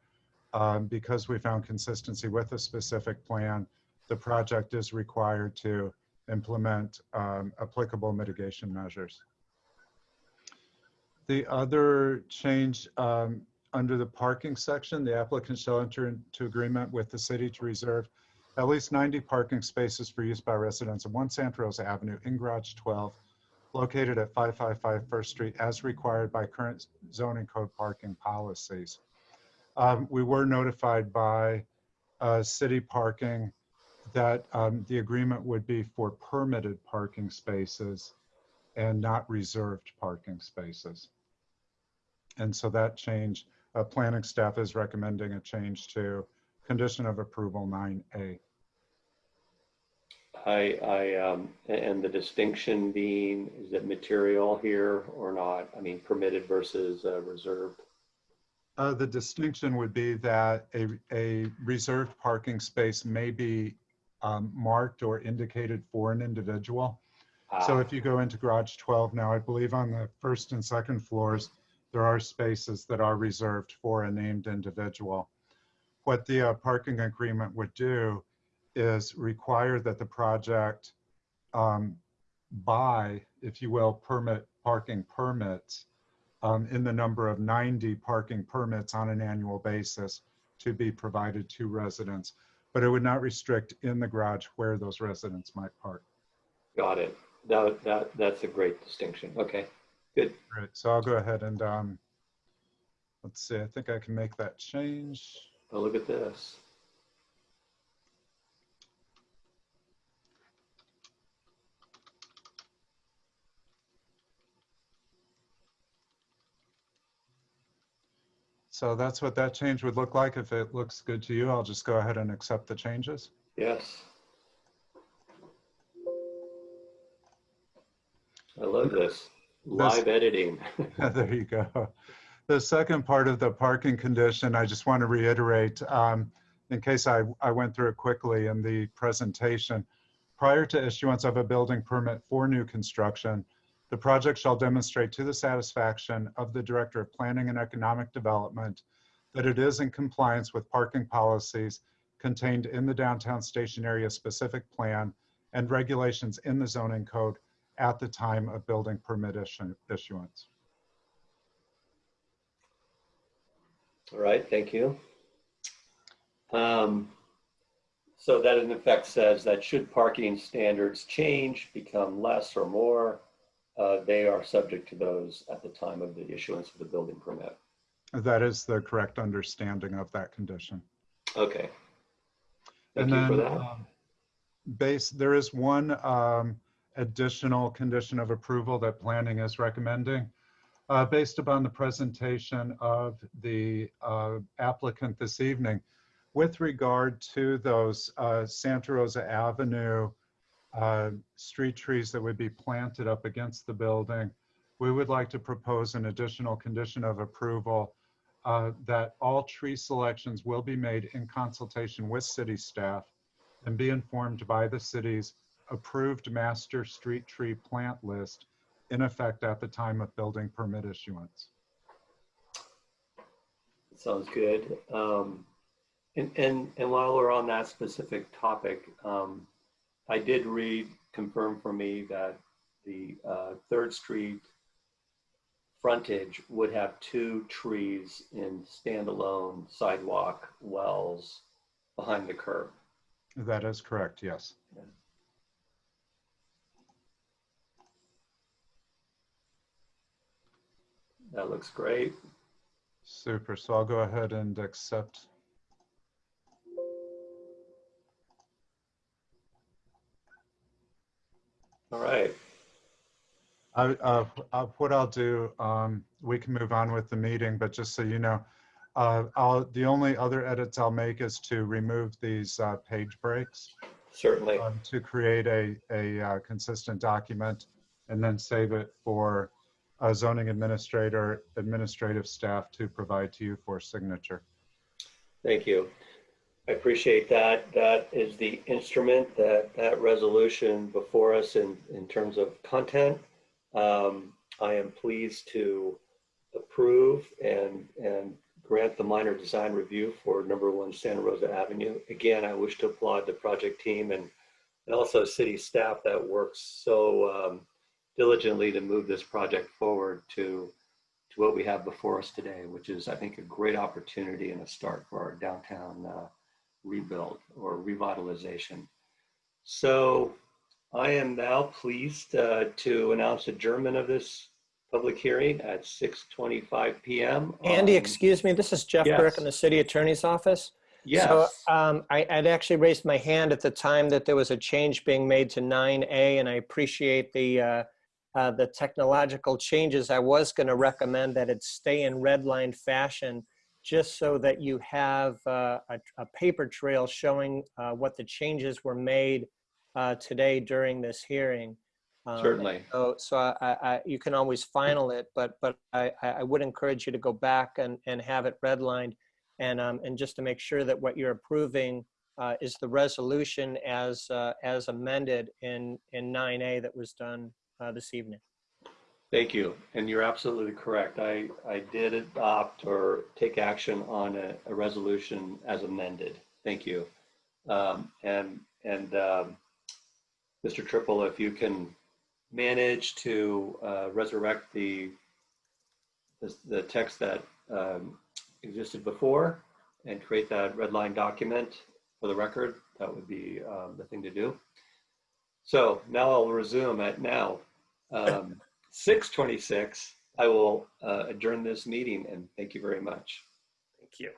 Um, Because we found consistency with the specific plan, the project is required to implement um, applicable mitigation measures. The other change um, under the parking section, the applicant shall enter into agreement with the city to reserve at least 90 parking spaces for use by residents of 1 Santa Rosa Avenue in Garage 12, located at 555 First Street as required by current zoning code parking policies. Um, We were notified by uh, city parking that um, the agreement would be for permitted parking spaces and not reserved parking spaces. And so that change, uh, planning staff is recommending a change to condition of approval 9A. I, I, um, and the distinction being, is it material here or not? I mean, permitted versus uh, reserved. Uh, The distinction would be that a, a reserved parking space may be um, marked or indicated for an individual. So Ah, if you go into garage 12 now, I believe on the first and second floors, there are spaces that are reserved for a named individual. What the uh, parking agreement would do is require that the project um, buy, if you will, permit, parking permits um, in the number of 90 parking permits on an annual basis to be provided to residents. But it would not restrict in the garage where those residents might park. Got it. That, that, that's a great distinction. Okay, good. Great, so I'll go ahead and, um, let's see, I think I can make that change. Oh, look at this. So that's what that change would look like. If it looks good to you, I'll just go ahead and accept the changes. Yes. I love this. Live editing. There you go. The second part of the parking condition, I just want to reiterate, um, in case I, I went through it quickly in the presentation. Prior to issuance of a building permit for new construction, the project shall demonstrate to the satisfaction of the Director of Planning and Economic Development that it is in compliance with parking policies contained in the downtown station area specific plan and regulations in the zoning code at the time of building permit issuance. All right, thank you. Um, So that in effect says that should parking standards change, become less or more, uh, they are subject to those at the time of the issuance of the building permit. That is the correct understanding of that condition. Okay. Thank And you then, for that. um, base, there is one um, additional condition of approval that planning is recommending. Uh, Based upon the presentation of the uh, applicant this evening, with regard to those uh, Santa Rosa Avenue uh, street trees that would be planted up against the building, we would like to propose an additional condition of approval uh, that all tree selections will be made in consultation with city staff and be informed by the city's approved master street tree plant list in effect at the time of building permit issuance. Sounds good. Um, And, and, and while we're on that specific topic, um, I did read, confirm for me that the uh, Third Street frontage would have two trees in standalone sidewalk wells behind the curb. That is correct, yes. That looks great. Super. So I'll go ahead and accept. All right. I, uh, uh, what I'll do, um, we can move on with the meeting, but just so you know, uh, I'll, the only other edits I'll make is to remove these, uh, page breaks. Certainly. um, to create a, a uh, consistent document and then save it for a zoning administrator, administrative staff to provide to you for signature. Thank you. I appreciate that. That is the instrument that, that resolution before us in, in terms of content. Um, I am pleased to approve and, and grant the minor design review for number one Santa Rosa Avenue. Again, I wish to applaud the project team and, and also city staff that works so um, diligently to move this project forward to to what we have before us today, which is, I think, a great opportunity and a start for our downtown uh, rebuild or revitalization. So I am now pleased uh, to announce adjournment of this public hearing at 6:25 PM. Andy, on- excuse me, this is Jeff Yes. Burke in the city attorney's office. Yes, So um, I, I'd actually raised my hand at the time that there was a change being made to 9A, and I appreciate the, uh, uh, the technological changes. I was going to recommend that it stay in red line fashion, just so that you have uh, a, a paper trail showing uh, what the changes were made uh, today during this hearing. Um, certainly. so, so I, I, you can always final it, but, but I, I I would encourage you to go back and, and have it redlined. And, um, and just to make sure that what you're approving uh, is the resolution as, uh, as amended in, in 9A that was done uh, this evening. Thank you. And you're absolutely correct. I, I did adopt or take action on a, a resolution as amended. Thank you. Um, and, and, um, Mr. Trippel, if you can manage to, uh, resurrect the, the, the text that, um, existed before and create that red line document for the record, that would be, um, the thing to do. So now I'll resume at now. Um, 6:26, I will uh, adjourn this meeting and thank you very much. Thank you.